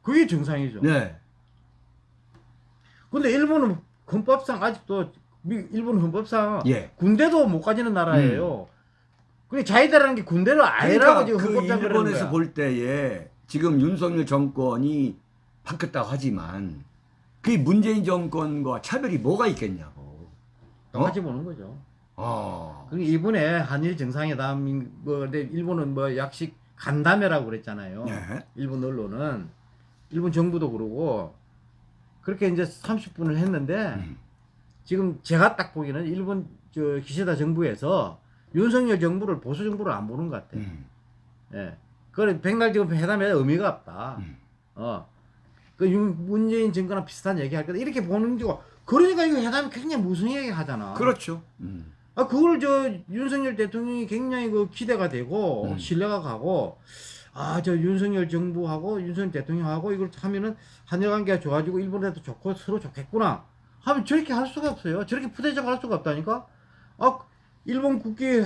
그게 정상이죠. 네. 근데 일본은 헌법상 아직도 미- 일본 헌법상 예. 군대도 못 가지는 나라예요. 근데 자기들하는 게 군대를 아니라고 그러니까 지금 그 헌법상 그러는 일본에서. 볼 때에 지금 윤석열 정권이 바뀌었다고 하지만 그 문재인 정권과 차별이 뭐가 있겠냐고. 똑같이 보는 거죠. 어. 그 이번에 한일 정상회담 뭐 근데 일본은 뭐 약식 간담회라고 그랬잖아요. 네. 일본 언론은 일본 정부도 그러고 그렇게 이제 30분을 했는데 음. 지금 제가 딱 보기에는 일본 저 기시다 정부에서 윤석열 정부를 보수 정부를 안 보는 것 같아. 음. 예. 그래 백날 지금 회담에 의미가 없다. 음. 어. 그 윤- 문재인 정권랑 비슷한 얘기 할 거다. 이렇게 보는 거. 그러니까 이거 회담이 굉장히 무성하게 하잖아. 그렇죠. 음. 아 그걸 저 윤석열 대통령이 굉장히 그 기대가 되고 음. 신뢰가 가고 아 저 윤석열 정부하고 윤석열 대통령하고 이걸 하면은 한일 관계가 좋아지고 일본에도 좋고 서로 좋겠구나. 하면 저렇게 할 수가 없어요. 저렇게 푸대접 할 수가 없다니까? 아 일본 국기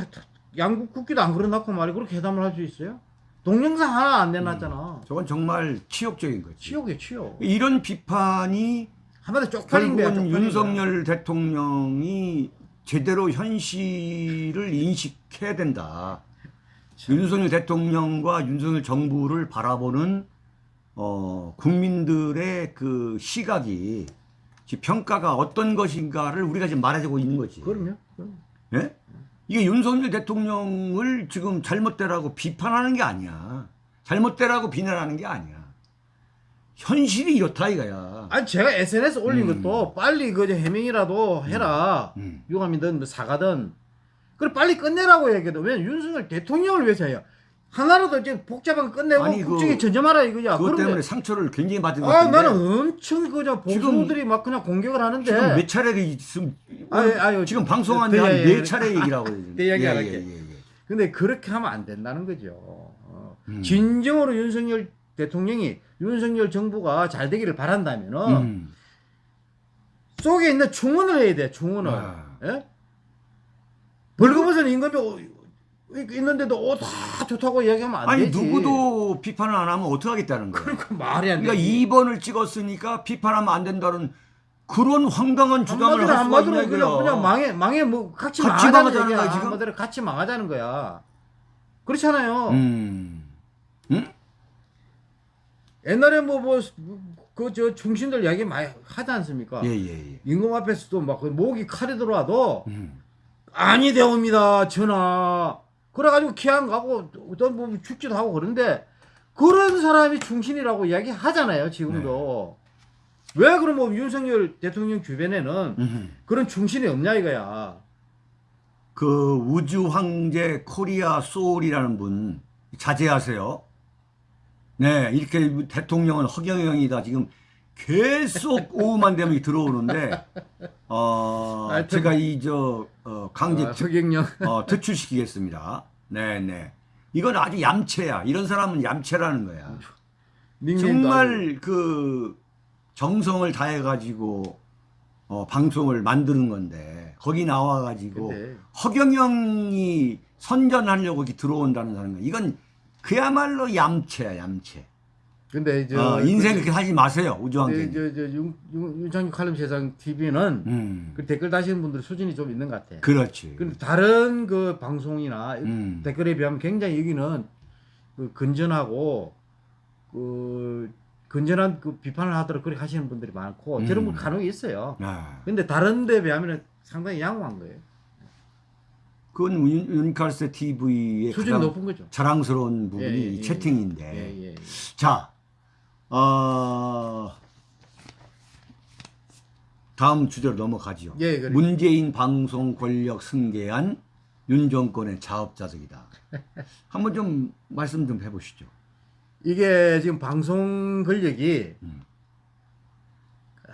양국 국기도 안 걸어놨고 말이 그렇게 회담을 할 수 있어요? 동영상 하나 안 내놨잖아. 저건 정말 치욕적인 거지. 치욕이에요 치욕. 이런 비판이 한마디 쪽팔린 거야 결국은. 윤석열 대통령이 제대로 현실을 인식해야 된다. 윤석열 대통령과 윤석열 정부를 바라보는 어, 국민들의 그 시각이 지금 평가가 어떤 것인가를 우리가 지금 말해주고 있는 거지. 그럼요 그럼. 예? 이게 윤석열 대통령을 지금 잘못되라고 비판하는 게 아니야. 잘못되라고 비난하는 게 아니야. 현실이 이렇다 이거야. 아니 제가 SNS 올린 음. 것도 빨리 그 해명이라도 해라 음. 유감이든 뭐 사과든 그래 빨리 끝내라고 얘기해도 왜 윤석열 대통령을 위해서 해요 하나라도 이제 복잡한 거 끝내고 아니, 그- 국정에 전념하라 이거야 그것 그런데 때문에 상처를 굉장히 받은 것아 같은데 나는 엄청 그저 보수들이 막 그냥 공격을 하는데 지금 몇 차례 있음 아유, 아유, 지금 방송한 그, 지한 예, 예. 네 차례 얘기를 하고 있는 그 얘기 예, 할게. 예, 예, 예. 근데 그렇게 하면 안 된다는 거죠 어. 음. 진정으로 윤석열 대통령이 윤석열 정부가 잘 되기를 바란다면은 음. 속에 있는 충원을 해야 돼 충원을 아. 예? 벌금에서는 임금이 어- 있는데도 어, 다 좋다고 이야기하면 안 아니 되지. 누구도 비판을 안 하면 어떻게 하겠다는 거야. 그러니까 말이 안 돼. 그러니까 2번을 찍었으니까 비판하면 안 된다는 그런 황당한 주장을 한마디로 할 수가 있냐 그냥, 이거야. 그냥 망해 망해 뭐 같이, 같이 망하자는 망하자는. 거야, 지금? 한마디로 같이 망하자는 거야. 그렇잖아요. 음. 음? 옛날에 뭐 뭐 그 저 중신들 이야기 많이 하지 않습니까? 예, 예, 예. 임금 앞에서도 막그 목이 칼이 들어와도 음. 아니 되옵니다 전하 그래가지고 기한 가고 어떤 뭐 죽지도 하고 그런데 그런 사람이 중신이라고 이야기 하잖아요 지금도 왜 그럼 뭐 윤석열 대통령 주변에는 음. 그런 중신이 없냐 이거야 그 우주 황제 코리아 소울이라는 분 자제하세요. 네, 이렇게 대통령은 허경영이다. 지금 계속 오후만 되면 들어오는데 어 하여튼- 제가 이 저 어, 강제 아, 특, 서경영 어, 퇴출시키겠습니다. 네, 네. 이건 아주 얌체야. 이런 사람은 얌체라는 거야. 정말 그 정성을 다해 가지고 어, 방송을 만드는 건데 거기 나와 가지고 근데 허경영이 선전하려고 이렇게 들어온다는 사람 이건 그야말로 얌체야 얌체. 근데 저 어, 인생 그- 그렇게 하지 마세요 우주환경. 저저 윤창규 칼럼 세상 TV는 음, 그 댓글 다시는 분들 수준이 좀 있는 것 같아. 그렇지. 근데 다른 그 방송이나 음. 댓글에 비하면 굉장히 여기는 그 건전하고 그 건전한 그 비판을 하도록 그렇게 하시는 분들이 많고 음. 저런 분 간혹 있어요. 아, 근데 다른 데 비하면 상당히 양호한 거예요. 그건 윤, 윤칼세 TV의. 자랑스러운 부분이 예, 예, 이 예. 채팅인데. 예, 예. 자, 어, 다음 주제로 넘어가죠. 예, 그래. 문재인 방송 권력 승계한 윤 정권의 자업자득이다. 한번 좀 말씀 좀 해보시죠. 이게 지금 방송 권력이 음.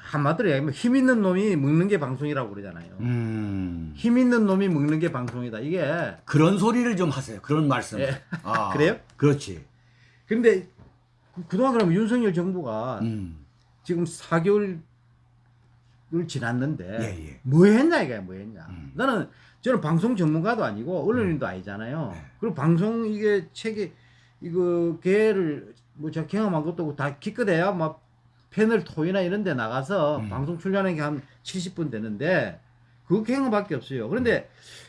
한마디로 얘기하면 힘 있는 놈이 먹는 게 방송이라고 그러잖아요. 음, 힘 있는 놈이 먹는 게 방송이다. 이게 그런 소리를 좀 하세요. 그런 말씀. 예. 아, 그래요? 그렇지. 근데 그동안 그러면 윤석열 정부가 음, 지금 4개월을 지났는데 예, 예. 뭐 했냐 이거야 뭐 했냐 음. 나는 저는 방송 전문가도 아니고 언론인도 아니잖아요 네. 그리고 방송 이게 책이 이거 개를 뭐 제가 경험한 것도 다 기껏해야 막 패널 토이나 이런 데 나가서 음. 방송 출연하는 게 한 70분 되는데 그 경험밖에 없어요 그런데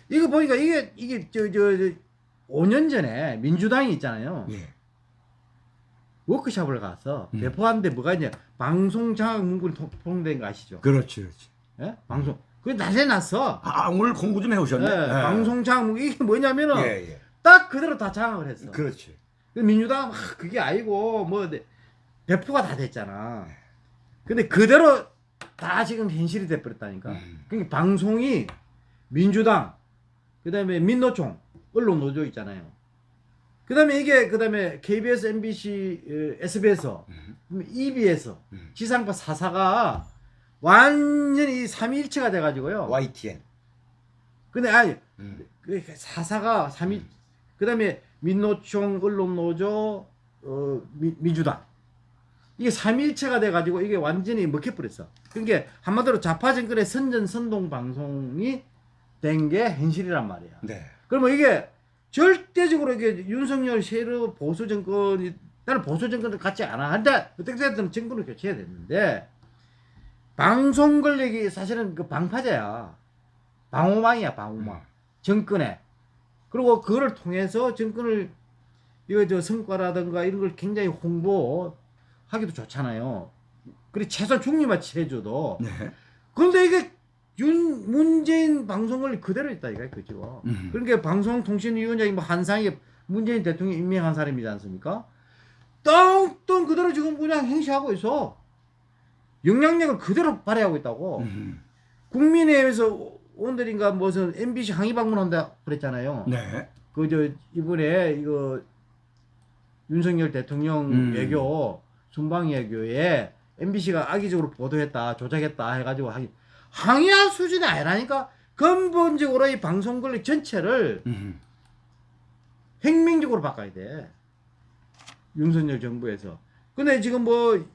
이거 보니까 이게 이게 저저 5년 전에 민주당이 있잖아요 예. 워크숍을 가서 음. 배포하는데 뭐가 있냐 방송 장학 문구를 통- 통된 거 아시죠? 그렇지, 그렇지. 예? 방송 그게 낮에 났어. 아, 오늘 공부 좀 해오셨네. 예, 방송 장학 문구 이게 뭐냐면은 예, 예. 딱 그대로 다 장악을 했어. 그렇지. 근데 민주당은 막 그게 아니고 뭐 네, 배포가 다 됐잖아. 근데 그대로 다 지금 현실이 돼버렸다니까. 음. 그러니까 방송이 민주당, 그 다음에 민노총, 언론 노조 있잖아요. 그 다음에 이게, 그 다음에 KBS, MBC, 어, SBS, 음. EBS, 음. 지상파 4사가 완전히 삼위일체가 돼가지고요. YTN. 근데 아니, 음. 그 4사가 삼위 그 다음에 민노총, 언론 노조, 어, 미- 민주당. 이게 삼위일체가 돼가지고 이게 완전히 먹혀버렸어. 그러니까 한마디로 좌파 정권의 선전 선동 방송이 된 게 현실이란 말이야. 네. 그러면 이게 절대적으로 이게 윤석열 새로 보수 정권이 나는 보수 정권을 같지 않아. 한데 어떻게 됐든 정권을 교체해야 되는데 방송 권력이 사실은 그 방파제야. 방호망이야, 방호망. 정권에. 그리고 그거를 통해서 정권을 이거 저 성과라든가 이런 걸 굉장히 홍보 하기도 좋잖아요. 그리고 최소한 중립화치 해줘도. 네. 근데 이게 윤 문재인 방송 권력 그대로 있다 이거야 그죠. 음. 그러니까 방송통신위원장이 뭐 한상희 문재인 대통령이 임명한 사람이지 않습니까? 똥똥 그대로 지금 그냥 행시하고 있어. 영향력을 그대로 발휘하고 있다고. 음. 국민의힘에서 오늘인가 무슨 MBC 항의 방문한다 그랬잖아요. 네. 그저 이번에 이거 윤석열 대통령 음. 외교 순방 외교에 MBC가 악의적으로 보도했다 조작했다 해가지고 항의 항의할 수준이 아니라니까 근본적으로 이 방송 권력 전체를 음. 혁명적으로 바꿔야 돼. 윤석열 정부에서. 근데 지금 뭐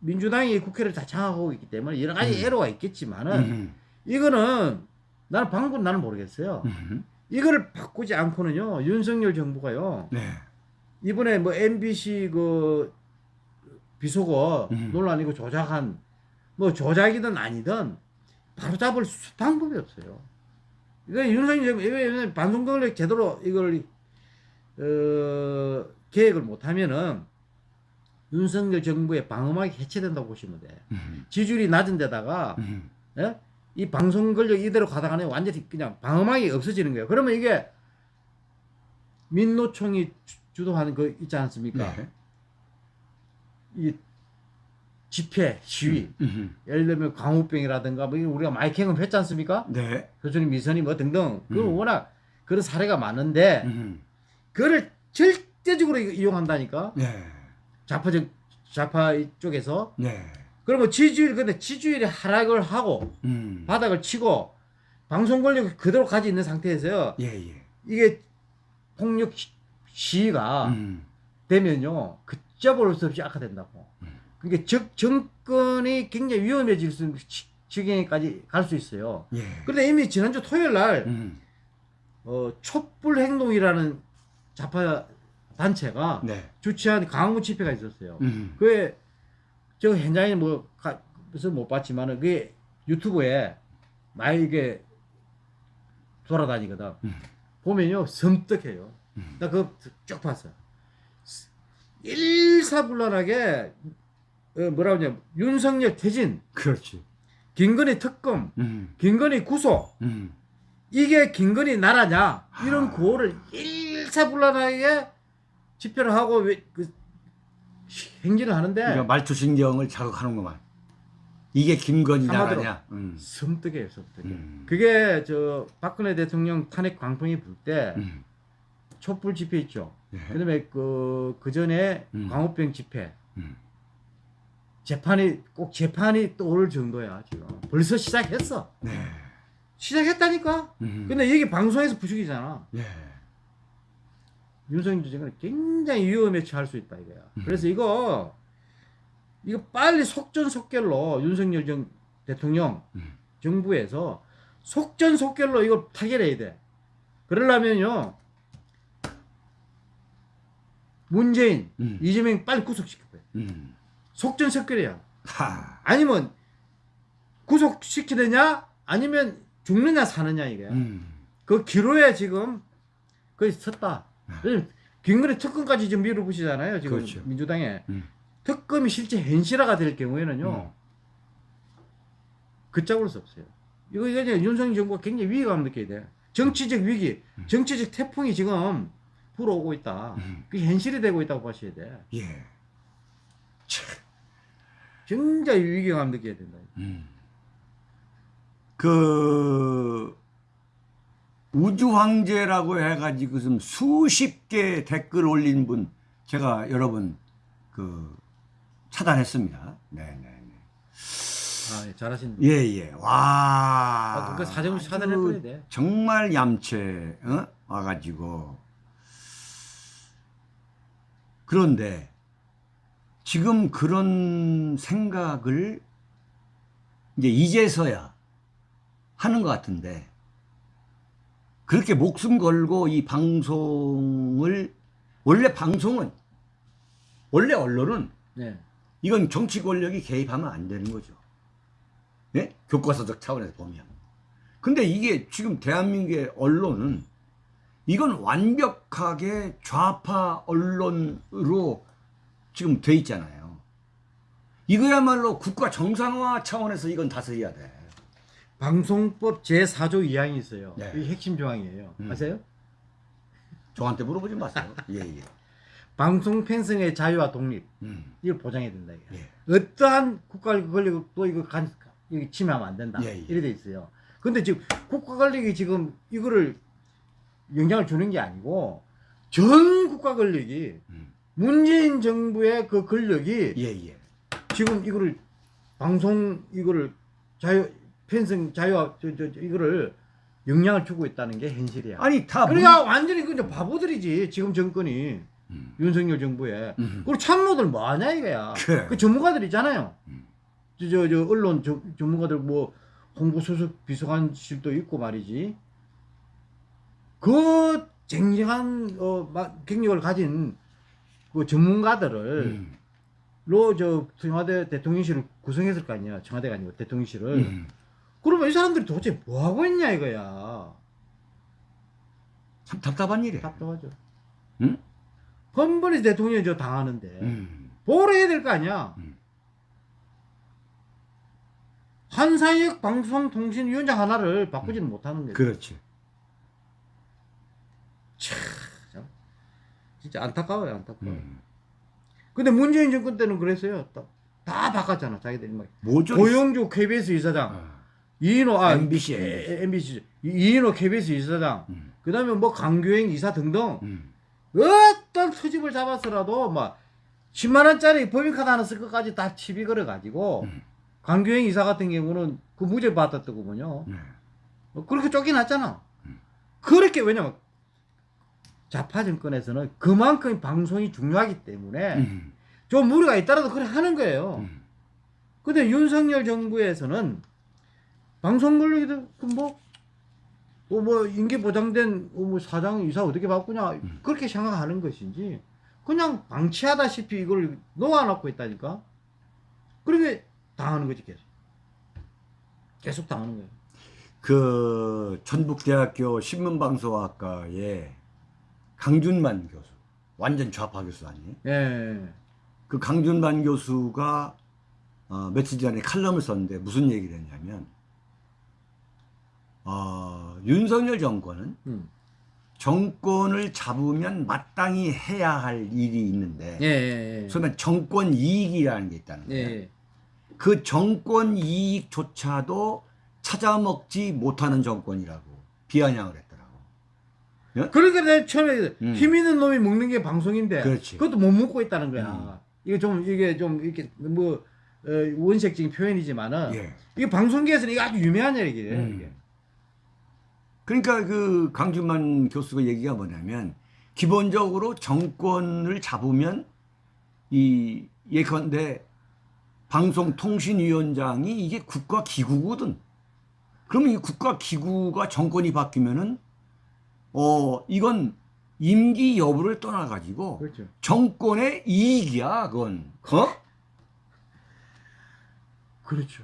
민주당이 국회를 다 장악하고 있기 때문에 여러 가지 음. 애로가 있겠지만은 음. 이거는 나는 방법 나는 모르겠어요. 음. 이거를 바꾸지 않고는요 윤석열 정부가요 네. 이번에 뭐 MBC 그 비속어 음. 논란 이거 조작한 뭐 조작이든 아니든 바로 잡을 수- 방법이 없어요. 이거 윤석열 권력 제대로 이걸 어, 계획을 못하면은 윤석열 정부의 방어막이 해체된다고 보시면 돼. 음. 지지율이 낮은 데다가 음. 예? 이 방송 권력 이대로 가다가는 완전히 그냥 방어막이 없어지는 거예요. 그러면 이게 민노총이 주- 주도하는 거 있지 않습니까? 네. 이 집회, 시위, 음. 예를 들면 광우병이라든가 뭐 우리가 많이 경험했지 않습니까? 네. 교수님 미선이 뭐 등등 그 음. 워낙 그런 사례가 많은데 음. 그거를 절대적으로 이- 이용한다니까 네. 좌파적 좌파 쪽에서 네. 그러면 지지율 근데 지지율이 하락을 하고 음. 바닥을 치고 방송 권력을 그대로 가지고 있는 상태에서요 예, 예. 이게 폭력 시- 시위가 음. 되면요 걷 잡을 수 없이 악화된다고 음. 그러니까 적, 정권이 굉장히 위험해질 수 있는 지- 지경에까지 갈 수 있어요 예. 그런데 이미 지난주 토요일 날 음. 어, 촛불 행동이라는 좌파 단체가 네. 주최한 강화문 집회가 있었어요 음. 그게 저 현장에 뭐 가, 그래서 못 봤지만은 그게 유튜브에 많이 이게 돌아다니거든. 음. 보면요 섬뜩해요. 음. 나 그거 쭉 봤어. 일사불란하게 어, 뭐라 그러냐 윤석열 퇴진, 그렇지. 김건희 특검, 음. 김건희 구속 음. 이게 김건희 나라냐 이런 아. 구호를 일사불란하게 집회를 하고 왜, 그, 행진을 하는데 그러니까 말투 신경을 자극하는구만. 이게 김건희. 나라냐? 음. 섬뜩해요 섬뜩해. 음. 그게 저 박근혜 대통령 탄핵 광풍이 불때 음. 촛불 집회 있죠. 네. 그다음에 그, 그 전에 음. 광우병 집회. 음. 재판이 꼭 재판이 또 올 정도야 지금. 벌써 시작했어. 네. 시작했다니까. 음. 근데 여기 방송에서 부식이잖아. 예. 윤석열 정권은 굉장히 위험에 처할 수 있다 이거야. 음. 그래서 이거 이거 빨리 속전속결로 윤석열 정, 대통령 음. 정부에서 속전속결로 이걸 타결해야 돼. 그러려면요 문재인, 음. 이재명 빨리 구속시켜야 돼. 음. 속전속결이야. 하. 아니면 구속시키느냐 아니면 죽느냐 사느냐 이게. 음. 그 기로에 지금 거의 섰다. 네. 왜냐면 김건희 특검까지 지금 밀어붙이잖아요. 지금 그렇죠. 민주당에 음. 특검이 실제 현실화가 될 경우에는요. 음. 걷잡을 수 없어요. 이거 이제 윤석열 정부가 굉장히 위기감을 느껴야 돼. 정치적 위기, 음. 정치적 태풍이 지금 불어오고 있다. 음. 그게 현실이 되고 있다고 보셔야 돼. 예. 참. 굉장히 위기감 느껴야 된다. 음. 그 우주 황제라고 해가지고 좀 수십 개 댓글 올린 분 제가 여러분 그 차단했습니다. 네네네. 아, 예, 잘하신. 예예. 와. 아, 그 아주 차단할 돼. 정말 얌체 어? 와가지고 그런데 지금 그런 생각을 이제 이제서야 하는 것 같은데 그렇게 목숨 걸고 이 방송을 원래 방송은 원래 언론은 네. 이건 정치 권력이 개입하면 안 되는 거죠. 예? 교과서적 차원에서 보면. 근데 이게 지금 대한민국의 언론은 이건 완벽하게 좌파 언론으로 지금 돼 있잖아요. 이거야말로 국가 정상화 차원에서 이건 다스려야 돼. 방송법 제4조 2항이 있어요. 네. 이 핵심 조항이에요. 음. 아세요? 저한테 물어보지 마세요. 예, 예. 방송 편성의 자유와 독립 음, 이걸 보장해야 된다. 예. 어떠한 국가 권력도 이거 간 이거 침해하면 안 된다. 예, 예. 이래 돼 있어요. 근데 지금 국가 권력이 지금 이거를 영향을 주는 게 아니고 전 국가 권력이 음. 문재인 정부의 그 권력이 예, 예. 지금 이거를 방송 이거를 자유 편성 자유와 저, 저, 저 이거를 영향을 주고 있다는 게 현실이야. 아니, 다. 그러니까 완전히 그냥 바보들이지 지금 정권이 문- 음. 윤석열 정부에. 음. 그리고 참모들 뭐 하냐 이거야. 그래. 그 전문가들 있잖아요. 음. 저, 저, 저 언론 저, 전문가들 뭐 홍보 수석 비서관실도 있고 말이지. 그 쟁쟁한 어, 막 경력을 가진 그 전문가들을 음. 로저 청와대 대통령실을 구성했을 거 아니야. 청와대가 아니고 대통령실을. 음. 그러면 이 사람들이 도대체 뭐 하고 있냐 이거야. 참 답답한 일이에요. 답답하죠. 응? 뻔뻔히 대통령이 저 당하는데 음. 보호를 해야 될 거 아니야. 음. 한사역 방송통신위원장 하나를 바꾸지는 못하는 거지. 그렇지. 진짜 안타까워요, 안타까워. 요 음. 근데 문재인 정권 때는 그랬어요. 다, 다 바꿨잖아, 자기들이 막. 뭐죠? 고영주 KBS 이사장, 아. 이인호 아 MBC, 에- MBC 이인호 KBS 이사장, 음. 그 다음에 뭐 강교행 이사 등등 음. 어떤 트집을 잡아서라도 막 10만 원짜리 법인카드 하나 쓸 것까지 다 시비 걸어 가지고 음. 강교행 이사 같은 경우는 그 무죄 받았더군요. 네. 어, 그렇게 쫓겨났잖아. 음. 그렇게 왜냐면 좌파 정권에서는 그만큼 방송이 중요하기 때문에 음. 좀 무리가 있더라도 그래 하는 거예요. 음. 근데 윤석열 정부에서는 방송 권력이 뭐, 어, 뭐 임기 보장된 어, 뭐 사장 이사 어떻게 바꾸냐 음. 그렇게 생각하는 것인지 그냥 방치하다시피 이걸 놓아놓고 있다니까. 그렇게 당하는 거지 계속. 계속 당하는 거예요. 그 전북대학교 신문방송학과의 강준만 교수 완전 좌파 교수 아니에요? 예. 그 강준만 교수가 어, 며칠 전에 칼럼을 썼는데 무슨 얘기를 했냐면 어, 윤석열 정권은 음. 정권을 잡으면 마땅히 해야 할 일이 있는데 예, 예, 예. 소위 정권 이익이라는 게 있다는 예, 거예요. 예. 그 정권 이익조차도 찾아먹지 못하는 정권이라고 비아냥을 했더 라고. 그러니까 내가 처음에 음. 힘 있는 놈이 먹는 게 방송인데 그렇지. 그것도 못 먹고 있다는 거야. 음. 이게 좀 이게 좀 이렇게 뭐 어, 원색적인 표현이지만은 예. 이게 방송계에서는 이게 아주 유명한 얘기예요. 음. 이게. 그러니까 그 강준만 교수가 얘기가 뭐냐면 기본적으로 정권을 잡으면 이 예컨대 방송통신위원장이 이게 국가 기구거든. 그러면 이 국가 기구가 정권이 바뀌면은 어 이건 임기 여부를 떠나 가지고 그렇죠. 정권의 이익이야, 그건. 어? 그렇죠.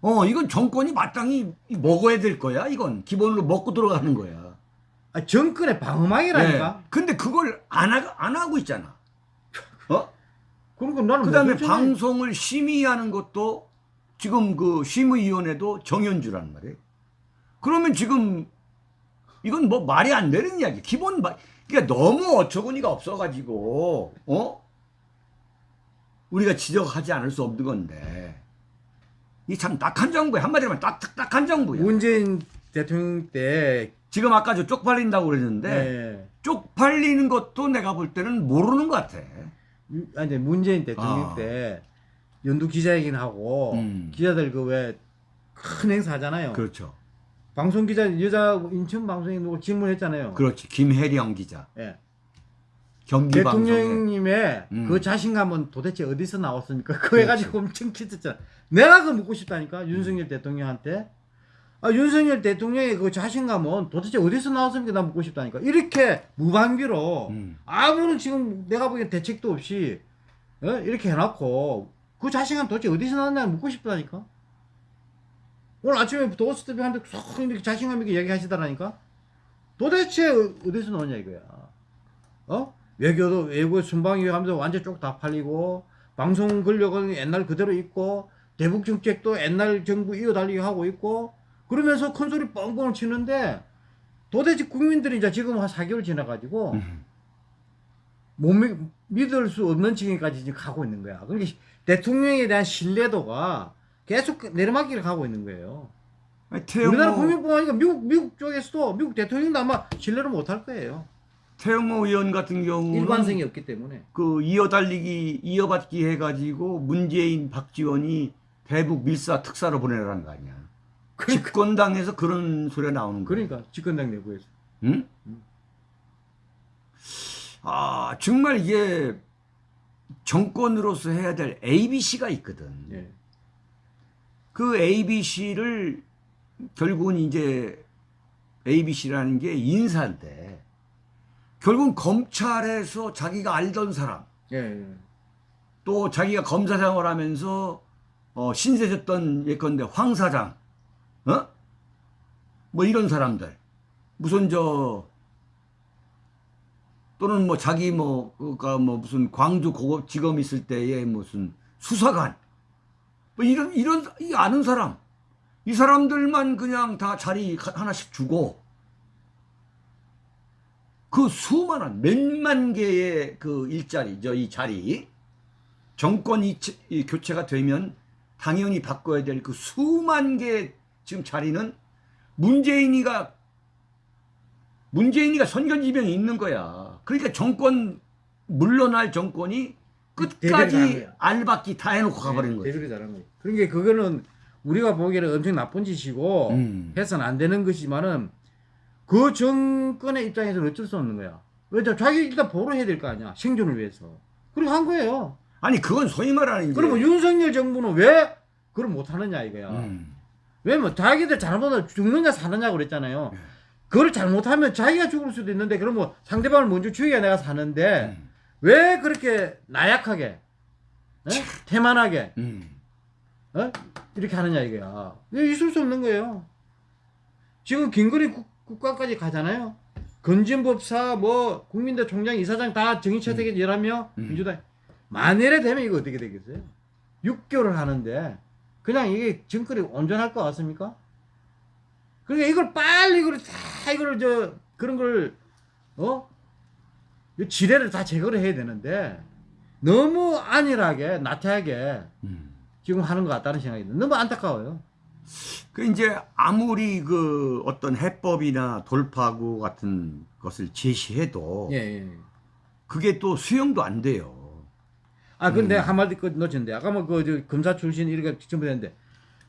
어, 이건 정권이 마땅히 먹어야 될 거야, 이건. 기본으로 먹고 들어가는 거야. 아, 정권의 방어막이라니까. 네. 근데 그걸 안, 하, 안 하고 있잖아. 어? 그러니까 나는 그 다음에. 방송을 심의하는 것도 지금 그 심의위원회도 정현주란 말이에요. 그러면 지금 이건 뭐 말이 안 되는 이야기. 기본 말, 그러니까 너무 어처구니가 없어가지고, 어? 우리가 지적하지 않을 수 없는 건데 이 참 딱한 정부야 한마디로 하면 딱, 딱, 딱한 정부야 문재인 대통령 때 지금 아까 저 쪽팔린다고 그랬는데 네. 쪽팔리는 것도 내가 볼 때는 모르는 것 같아 유- 아니 문재인 대통령 아. 때 연두 기자회견 하고 음. 기자들 그 왜 큰 행사 하잖아요. 그렇죠 방송 기자 여자 인천 방송에 누구 질문했잖아요. 그렇지 김혜령 기자 예. 경기 대통령님의 음. 그 자신감은 도대체 어디서 나왔습니까? 그거 해가지고 엄청 키쳤잖아. 내가 그 묻고 싶다니까 윤석열 대통령한테. 아 윤석열 대통령의 그 자신감은 도대체 어디서 나왔습니까? 나 묻고 싶다니까. 이렇게 무방비로 음. 아무런 지금 내가 보기엔 대책도 없이 어? 이렇게 해놓고 그 자신감 도대체 어디서 나왔냐 묻고 싶다니까. 오늘 아침에 도스트비한테 쏙 이렇게 자신감 있게 얘기하시더라니까. 도대체 어- 어디서 나오냐 이거야. 어? 외교도 외국 순방위 하면서 완전 쪽 다 팔리고 방송 권력은 옛날 그대로 있고 대북 정책도 옛날 정부 이어달리기 하고 있고 그러면서 큰 소리 뻥뻥 치는데 도대체 국민들이 이제 지금 한 4개월 지나가지고 음. 못 믿, 믿을 수 없는 지경까지 지금 가고 있는 거야. 그러니까 대통령에 대한 신뢰도가 계속 내리막길을 가고 있는 거예요. 아니, 태영호, 우리나라 국민뿐 아니라 미국 미국 쪽에서도 미국 대통령도 아마 신뢰를 못 할 거예요. 태영호 의원 같은 경우는 일관성이 없기 때문에. 그 이어달리기 이어받기 해가지고 문재인 박지원이 대북 밀사 특사로 보내라는 거 아니야 그러니까 집권당에서 그런 소리가 나오는 거야 그러니까 집권당 내부에서. 응? 음. 아 정말 이게 정권으로서 해야 될 ABC가 있거든 예. 그 ABC를 결국은 이제 ABC라는 게 인사인데 결국은 검찰에서 자기가 알던 사람 예. 예. 또 자기가 검사 생활하면서 어, 신세졌던 예컨대 황 사장, 어? 뭐 이런 사람들 무슨 저 또는 뭐 자기 뭐 그니까 뭐 무슨 광주 고급지검 있을 때에 무슨 수사관 뭐 이런 이런 이 아는 사람 이 사람들만 그냥 다 자리 하나씩 주고 그 수많은 몇만 개의 그 일자리 저이 자리 정권 이, 이 교체가 되면 당연히 바꿔야 될 그 수만 개 지금 자리는 문재인이가 문재인이가 선견지명이 있는 거야. 그러니까 정권 물러날 정권이 끝까지. 알박기 다 해놓고 가버린 거지. 대비를 잘한 거예요. 그러니까 그거는 우리가 보기에는 엄청 나쁜 짓이고 음. 해서는 안 되는 것이지만은 그 정권의 입장에서는 어쩔 수 없는 거야. 왜냐 자기 일단 보호해야 될 거 아니야. 생존을 위해서. 그리고 한 거예요. 아니 그건 소위 말하는 그러면 윤석열 정부는 왜 그걸 못 하느냐 이거야. 음. 왜냐면 자기들 잘못하면 죽느냐 사느냐 그랬잖아요. 네. 그걸 잘못하면 자기가 죽을 수도 있는데 그러면 상대방을 먼저 죽여야 내가 사는데 음. 왜 그렇게 나약하게 에? 태만하게 음. 어? 이렇게 하느냐 이거야. 이거 있을 수 없는 거예요. 지금 김건희 국, 국가까지 가잖아요. 건진법사 뭐 국민대 총장 이사장 다 정의 채택에 일하며 음. 민주당 만일에 되면 이거 어떻게 되겠어요? 6개월을 하는데 그냥 이게 정권이 온전할 것 같습니까? 그러니까 이걸 빨리 이걸 다 이걸 저 그런 걸 어? 이 지뢰를 다 제거를 해야 되는데 너무 안일하게 나태하게 음. 지금 하는 것 같다는 생각이 듭니다. 너무 안타까워요. 그 이제 아무리 그 어떤 해법이나 돌파구 같은 것을 제시해도 예, 예. 그게 또 수용도 안 돼요. 아, 근데 음. 한마디 그 놓쳤는데 아까 뭐그 검사 출신 이렇게 전부 했는데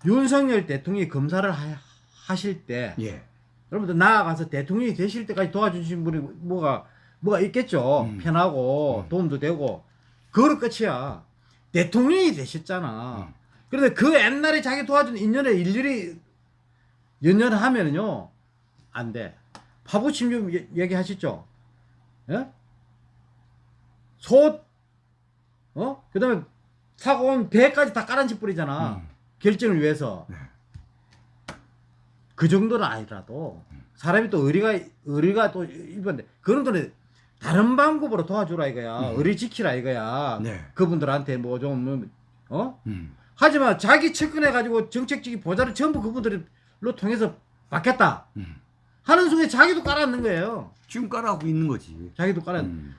윤석열 대통령이 검사를 하, 실때 예. 여러분들 나아가서 대통령이 되실 때까지 도와주신 분이 뭐가 뭐가 있겠죠. 음. 편하고 음. 도움도 되고 그거로 끝이야. 대통령이 되셨잖아. 음. 그런데 그 옛날에 자기 도와준 인연에 일일이 연연하면요 안 돼. 파부침 좀 얘- 얘기하시죠. 예? 소, 어? 그 다음에 사고 온 배까지 다 깔아앉히 뿌리잖아. 음. 결정을 위해서. 네. 그 정도는 아니라도 사람이 또 의리가 의리가 또 이번에 그런 거는 다른 방법으로 도와주라 이거야. 음. 의리 지키라 이거야. 네. 그분들한테 뭐 좀 어? 음. 하지만 자기 측근해 가지고 정책적인 보좌를 전부 그분들로 통해서 받겠다 음. 하는 순간 자기도 깔아앉는 거예요. 지금 깔아하고 있는 거지. 자기도 깔아. 음.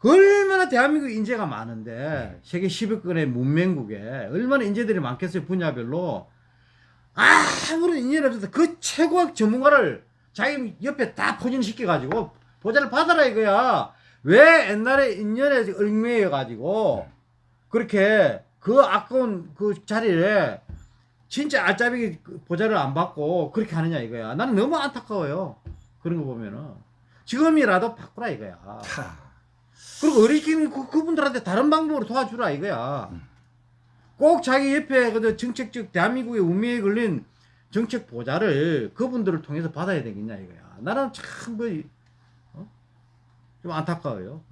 그 얼마나 대한민국 인재가 많은데 세계 10위권의 문명국에 얼마나 인재들이 많겠어요 분야별로 아무런 인연이 없어서 그 최고학 전문가를 자기 옆에 다 포진시켜 가지고 보좌를 받아라 이거야 왜 옛날에 인연에 얽매여 가지고 그렇게 그 아까운 그 자리에 진짜 알짜배기 그 보좌를 안 받고 그렇게 하느냐 이거야 나는 너무 안타까워요 그런 거 보면은 지금이라도 바꾸라 이거야 차. 그리고 어리긴 그, 그분들한테 다른 방법으로 도와주라 이거야. 음. 꼭 자기 옆에 그 정책적 대한민국의 운명에 걸린 정책 보좌를 그분들을 통해서 받아야 되겠냐 이거야. 나는 참그 어? 좀 안타까워요.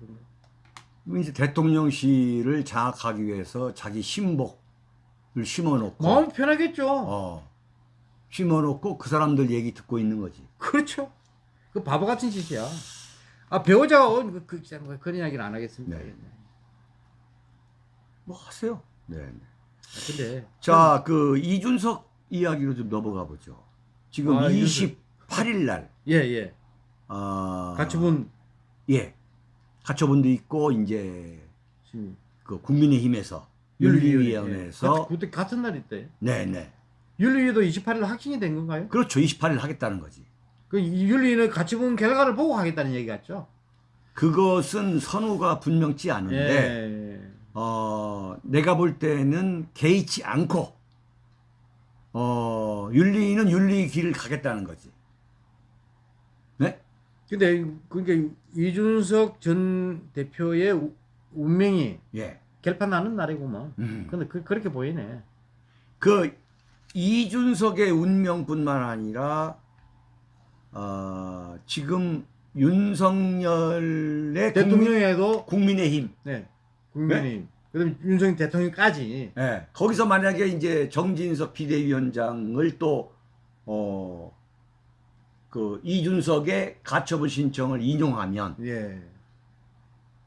이제 대통령실을 장악하기 위해서 자기 신복을 심어놓고 마음 편하겠죠. 어, 심어놓고 그 사람들 얘기 듣고 있는 거지. 그렇죠. 그 바보 같은 짓이야. 아 배우자가 어, 그, 그, 그, 그런 이야기는 안 하겠습니다. 네. 뭐 하세요. 네. 네. 근데 자, 그 이준석 이야기로 좀 넘어가 보죠. 지금 아, 28일 날, 예 예. 아, 같이 본 예, 가처분도 있고 이제 그 국민의힘에서 윤리위원회에서 그때 같은 날 있대. 네, 네, 윤리위도 28일 확정이 된 건가요? 그렇죠. 28일 하겠다는 거지. 그 윤리위는 본 결과를 보고 하겠다는 얘기 같죠? 그것은 선우가 분명치 않은데 예. 어, 내가 볼 때는 개의치 않고 어, 윤리는 윤리 길을 가겠다는 거지. 네? 근데 그게 이준석 전 대표의 우- 운명이 예. 결판 나는 날이구만. 음. 근데 그, 그렇게 보이네. 그 이준석의 운명뿐만 아니라 어, 지금 윤석열의 대통령에도 국민, 의힘 네 국민의힘 그다음에 윤석열 대통령까지 예. 거기서 만약에 이제 정진석 비대위원장을 또 어, 그 이준석의 가처분 신청을 인용하면 예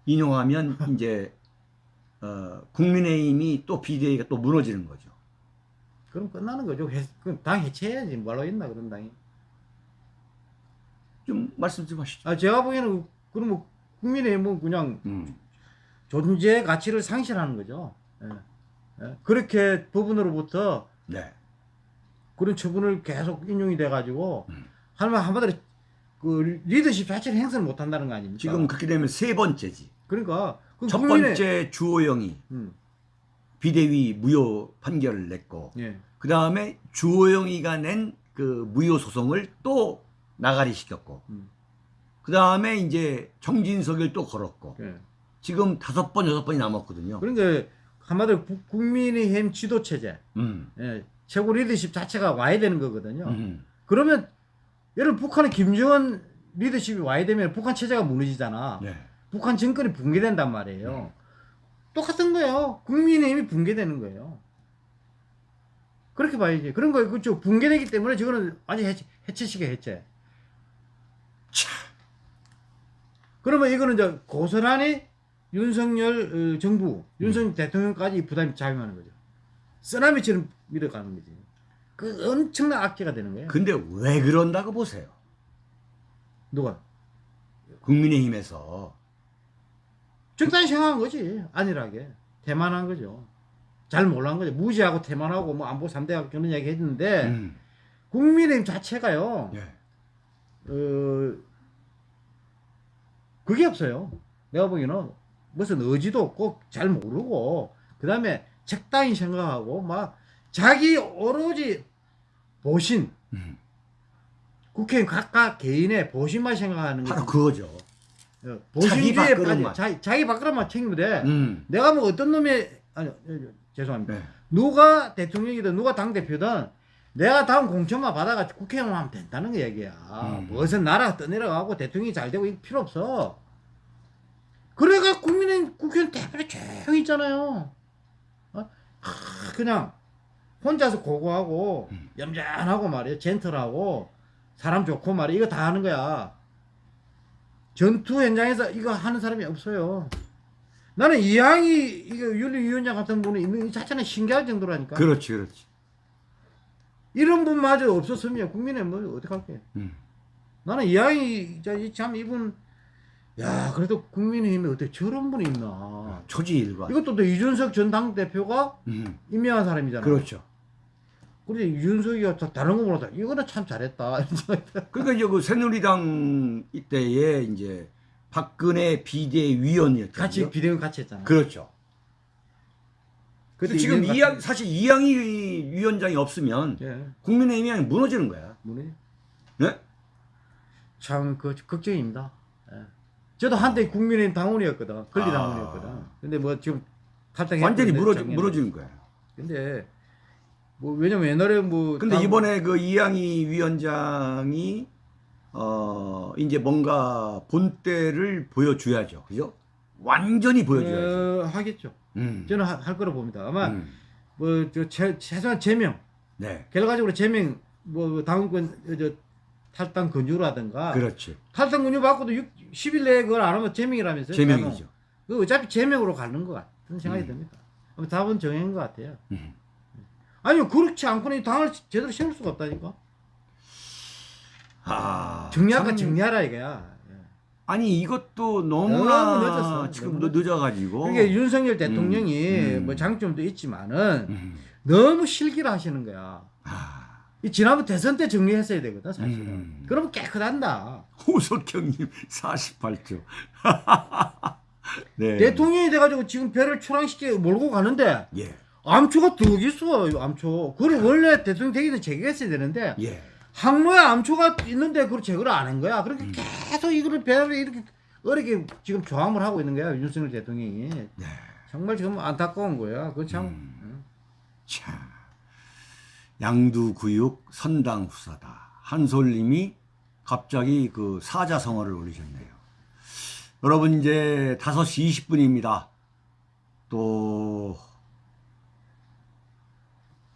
인용하면 이제 어, 국민의힘이 또 비대위가 또 무너지는 거죠. 그럼 끝나는 거죠. 해, 그럼 당 해체해야지 뭐로 있나 그런 당이. 좀 말씀 좀 하시죠. 아 제가 보기에는 그럼 뭐 국민의힘은 그냥 음. 존재 가치를 상실하는 거죠. 예. 예. 그렇게 부분으로부터 네. 그런 처분을 계속 인용이 돼가지고 음. 하면 한마디로 그 리더십 자체를 행사를 못한다는 거 아닙니까? 지금 그렇게 되면 세 번째지. 그러니까 그첫 국민의- 번째 주호영이 음, 비대위 무효 판결을 냈고 예, 그 다음에 주호영이가 낸 그 무효 소송을 또 나가리 시켰고 음, 그 다음에 이제 정진석을 또 걸었고 예. 지금 다섯 번 여섯 번이 남았거든요. 그러니까 한마디로 국- 국민의힘 지도 체제, 음. 예, 최고 리더십 자체가 와야 되는 거거든요. 음. 그러면 들어 북한의 김정은 리더십이 와야 되면 북한 체제가 무너지잖아. 네. 북한 정권이 붕괴된단 말이에요. 똑같은 거예요. 국민의힘이 붕괴되는 거예요. 그렇게 봐야지. 그런 거예요. 그죠. 붕괴되기 때문에 저거는 완전 해체, 해체식의 해체. 차. 그러면 이거는 이제 고스란히 윤석열 어, 정부, 음. 윤석열 대통령까지 부담이 작용하는 거죠. 쓰나미처럼 밀어가는 거지. 그 엄청난 악재가 되는 거예요. 근데 왜 그런다고 보세요? 누가? 국민의힘에서 적당히 생각한 거지. 안일하게. 대만한 거죠. 잘 몰란 거죠. 무지하고 대만하고 뭐 안보 3대가 그런 이야기 했는데 음. 국민의힘 자체가요. 예. 어, 그게 없어요. 내가 보기에는 무슨 의지도 없고 잘 모르고 그 다음에 적당히 생각하고 막 자기 오로지 보신 음. 국회의원 각각 개인의 보신만 생각하는 바로 거죠. 그거죠. 어, 자기 보신주의에 밥그릇만. 빠져 자기, 자기 밥그릇만 챙기면 돼. 음. 내가 뭐 어떤 놈이 아니 어, 죄송합니다. 네. 누가 대통령이든 누가 당 대표든 내가 다음 공천만 받아가 국회의원 하면 된다는 거 얘기야. 음. 무슨 나라가 떠내려가고 대통령이 잘 되고 필요 없어. 그래가 국민의 국회의원 대표로 조용히 있잖아요. 어? 하, 그냥 혼자서 고고하고 음. 얌전하고 말이야 젠틀하고 사람 좋고 말이야 이거 다 하는 거야. 전투 현장에서 이거 하는 사람이 없어요. 나는 이항이 이거 윤리위원장 같은 분이 있는 이 자체는 신기할 정도라니까. 그렇지, 그렇지. 이런 분마저 없었으면 국민의 뭐 어떡할게. 음. 나는 이항이 저참 이분 야 그래도 국민의힘에 어떻게 저런 분이 있나 초지일관. 이것도 또 이준석 전 당대표가 음, 임명한 사람이잖아 그렇죠. 이준석이가 다- 다른 거 몰라도 이거는 참 잘했다. 그러니까 이제 그 새누리당 이때에 이제 박근혜 비대위원이었죠. 같이 비대면 같이 했잖아 그렇죠. 그때 지금 이양 사실 이양희 위원장이 없으면 예 국민의힘이 무너지는 거야. 뭐니 네? 참그 걱정입니다 예. 저도 한때 국민의힘 당원이었거든 권리 아. 당원이었거든 근데 뭐 지금 탈당 완전히 무너지, 무너지는 거야. 근데 뭐 왜냐면 옛날에 뭐 근데 당- 이번에 그 이양희 위원장이 어 이제 뭔가 본때를 보여줘야죠. 그죠? 완전히 보여줘야죠. 어, 하겠죠 음. 저는 하- 할 거라 봅니다 아마 음. 뭐저 최소한 제명 네. 결과적으로 제명 뭐 당원권 저 탈당 근유라든가 그렇지. 탈당 근유 받고도 6, 10일 내에 그걸 안 하면 제명이라면서요 제명이죠. 그 어차피 제명으로 가는 것 같은 생각이 음. 듭니다 답은 정해진 것 같아요 음. 아니요 그렇지 않고는 이 당을 제대로 세울 수가 없다니까 아. 정리할까 참- 정리하라 이거야 예. 아니 이것도 너무나 너무 늦었어. 지금 너무 늦어가지고. 그러니까 윤석열 대통령이 음. 뭐 장점도 있지만은 음. 너무 실기를 하시는 거야 아. 이 지난번 대선 때 정리했어야 되거든 사실은 음. 그러면 깨끗한다 호석형님 48조. 네. 대통령이 돼가지고 지금 배를 출항시켜 몰고 가는데 예. 암초가 더 있어 암초 그걸 원래 대통령 되기 전에 제거했어야 되는데 예. 항로에 암초가 있는데 그걸 제거를 안 한 거야 그렇게 음. 계속 이거를 배를 이렇게 어렵게 지금 조함을 하고 있는 거야 윤석열 대통령이 네. 정말 지금 안타까운 거야 그참 음. 참. 양두구육 선당 후사다. 한솔님이 갑자기 그 사자성어를 올리셨네요. 여러분 이제 5시 20분입니다. 또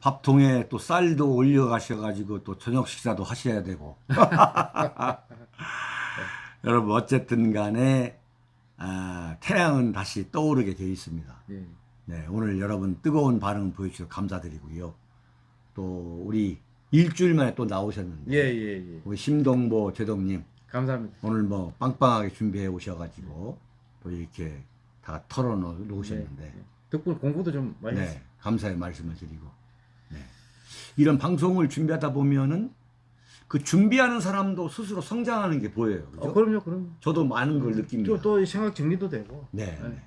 밥통에 또 쌀도 올려 가셔가지고 또 저녁 식사도 하셔야 되고. 여러분 어쨌든 간에 아, 태양은 다시 떠오르게 되어 있습니다. 예. 네, 오늘 여러분 뜨거운 반응 보여주셔서 감사드리고요. 또 우리 일주일 만에 또 나오셨는데 예, 예, 예. 우리 심동보 제동님 감사합니다. 오늘 뭐 빵빵하게 준비해 오셔가지고 또 이렇게 다 털어놓으셨는데 네, 네. 덕분에 공부도 좀 많이 했어요. 네, 감사의 말씀을 드리고 네. 이런 방송을 준비하다 보면은 그 준비하는 사람도 스스로 성장하는 게 보여요. 그죠? 어, 그럼요, 그럼요. 저도 많은 걸 느낍니다. 또, 또 생각 정리도 되고. 네. 네. 네.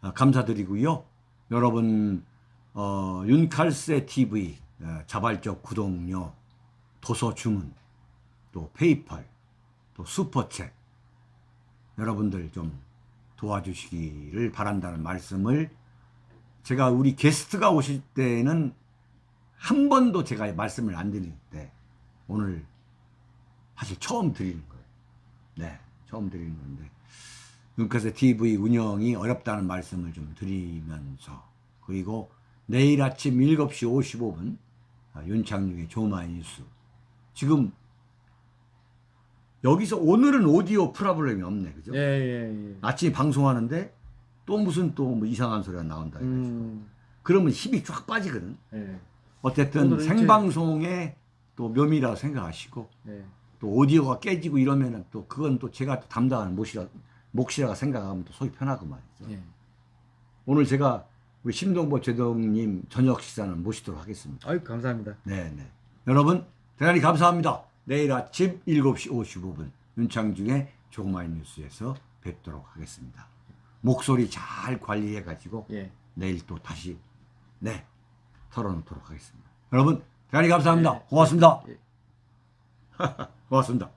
아, 감사드리고요. 여러분 어, 윤칼세 TV 어, 자발적 구독료, 도서 주문, 또 페이팔, 또 슈퍼챗 여러분들 좀 도와주시기를 바란다는 말씀을 제가 우리 게스트가 오실 때는 한 번도 제가 말씀을 안 드리는데 오늘 사실 처음 드리는 거예요. 네, 처음 드리는 건데 눈카세 TV 운영이 어렵다는 말씀을 좀 드리면서 그리고 내일 아침 7시 55분 아, 윤창중의 조마이 뉴스 지금 여기서 오늘은 오디오 프로블럼이 없네 그죠? 예, 예, 예. 아침에 방송하는데 또 무슨 또 뭐 이상한 소리가 나온다 해가지고 음, 그러면 힘이 쫙 빠지거든 예, 어쨌든 생방송의 또 묘미라고 생각하시고 예. 또 오디오가 깨지고 이러면은 또 그건 또 제가 또 담당하는 몫이라, 몫이라고 생각하면 또 속이 편하고 말이죠. 예. 오늘 제가 우리 심동보 제동님 저녁 식사는 모시도록 하겠습니다. 아유, 감사합니다. 네네. 여러분, 대단히 감사합니다. 내일 아침 7시 55분 윤창중의 조그마한 뉴스에서 뵙도록 하겠습니다. 목소리 잘 관리해가지고 예. 내일 또 다시 네 털어놓도록 하겠습니다. 여러분, 대단히 감사합니다. 예. 고맙습니다. 예. 고맙습니다.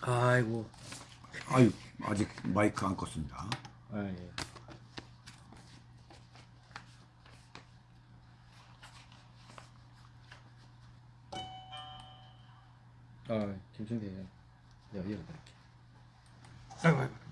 아이고. 아유, 아직 마이크 안 껐습니다. 아, 예. 아, 김승태. 내가. 아이고, 아이고.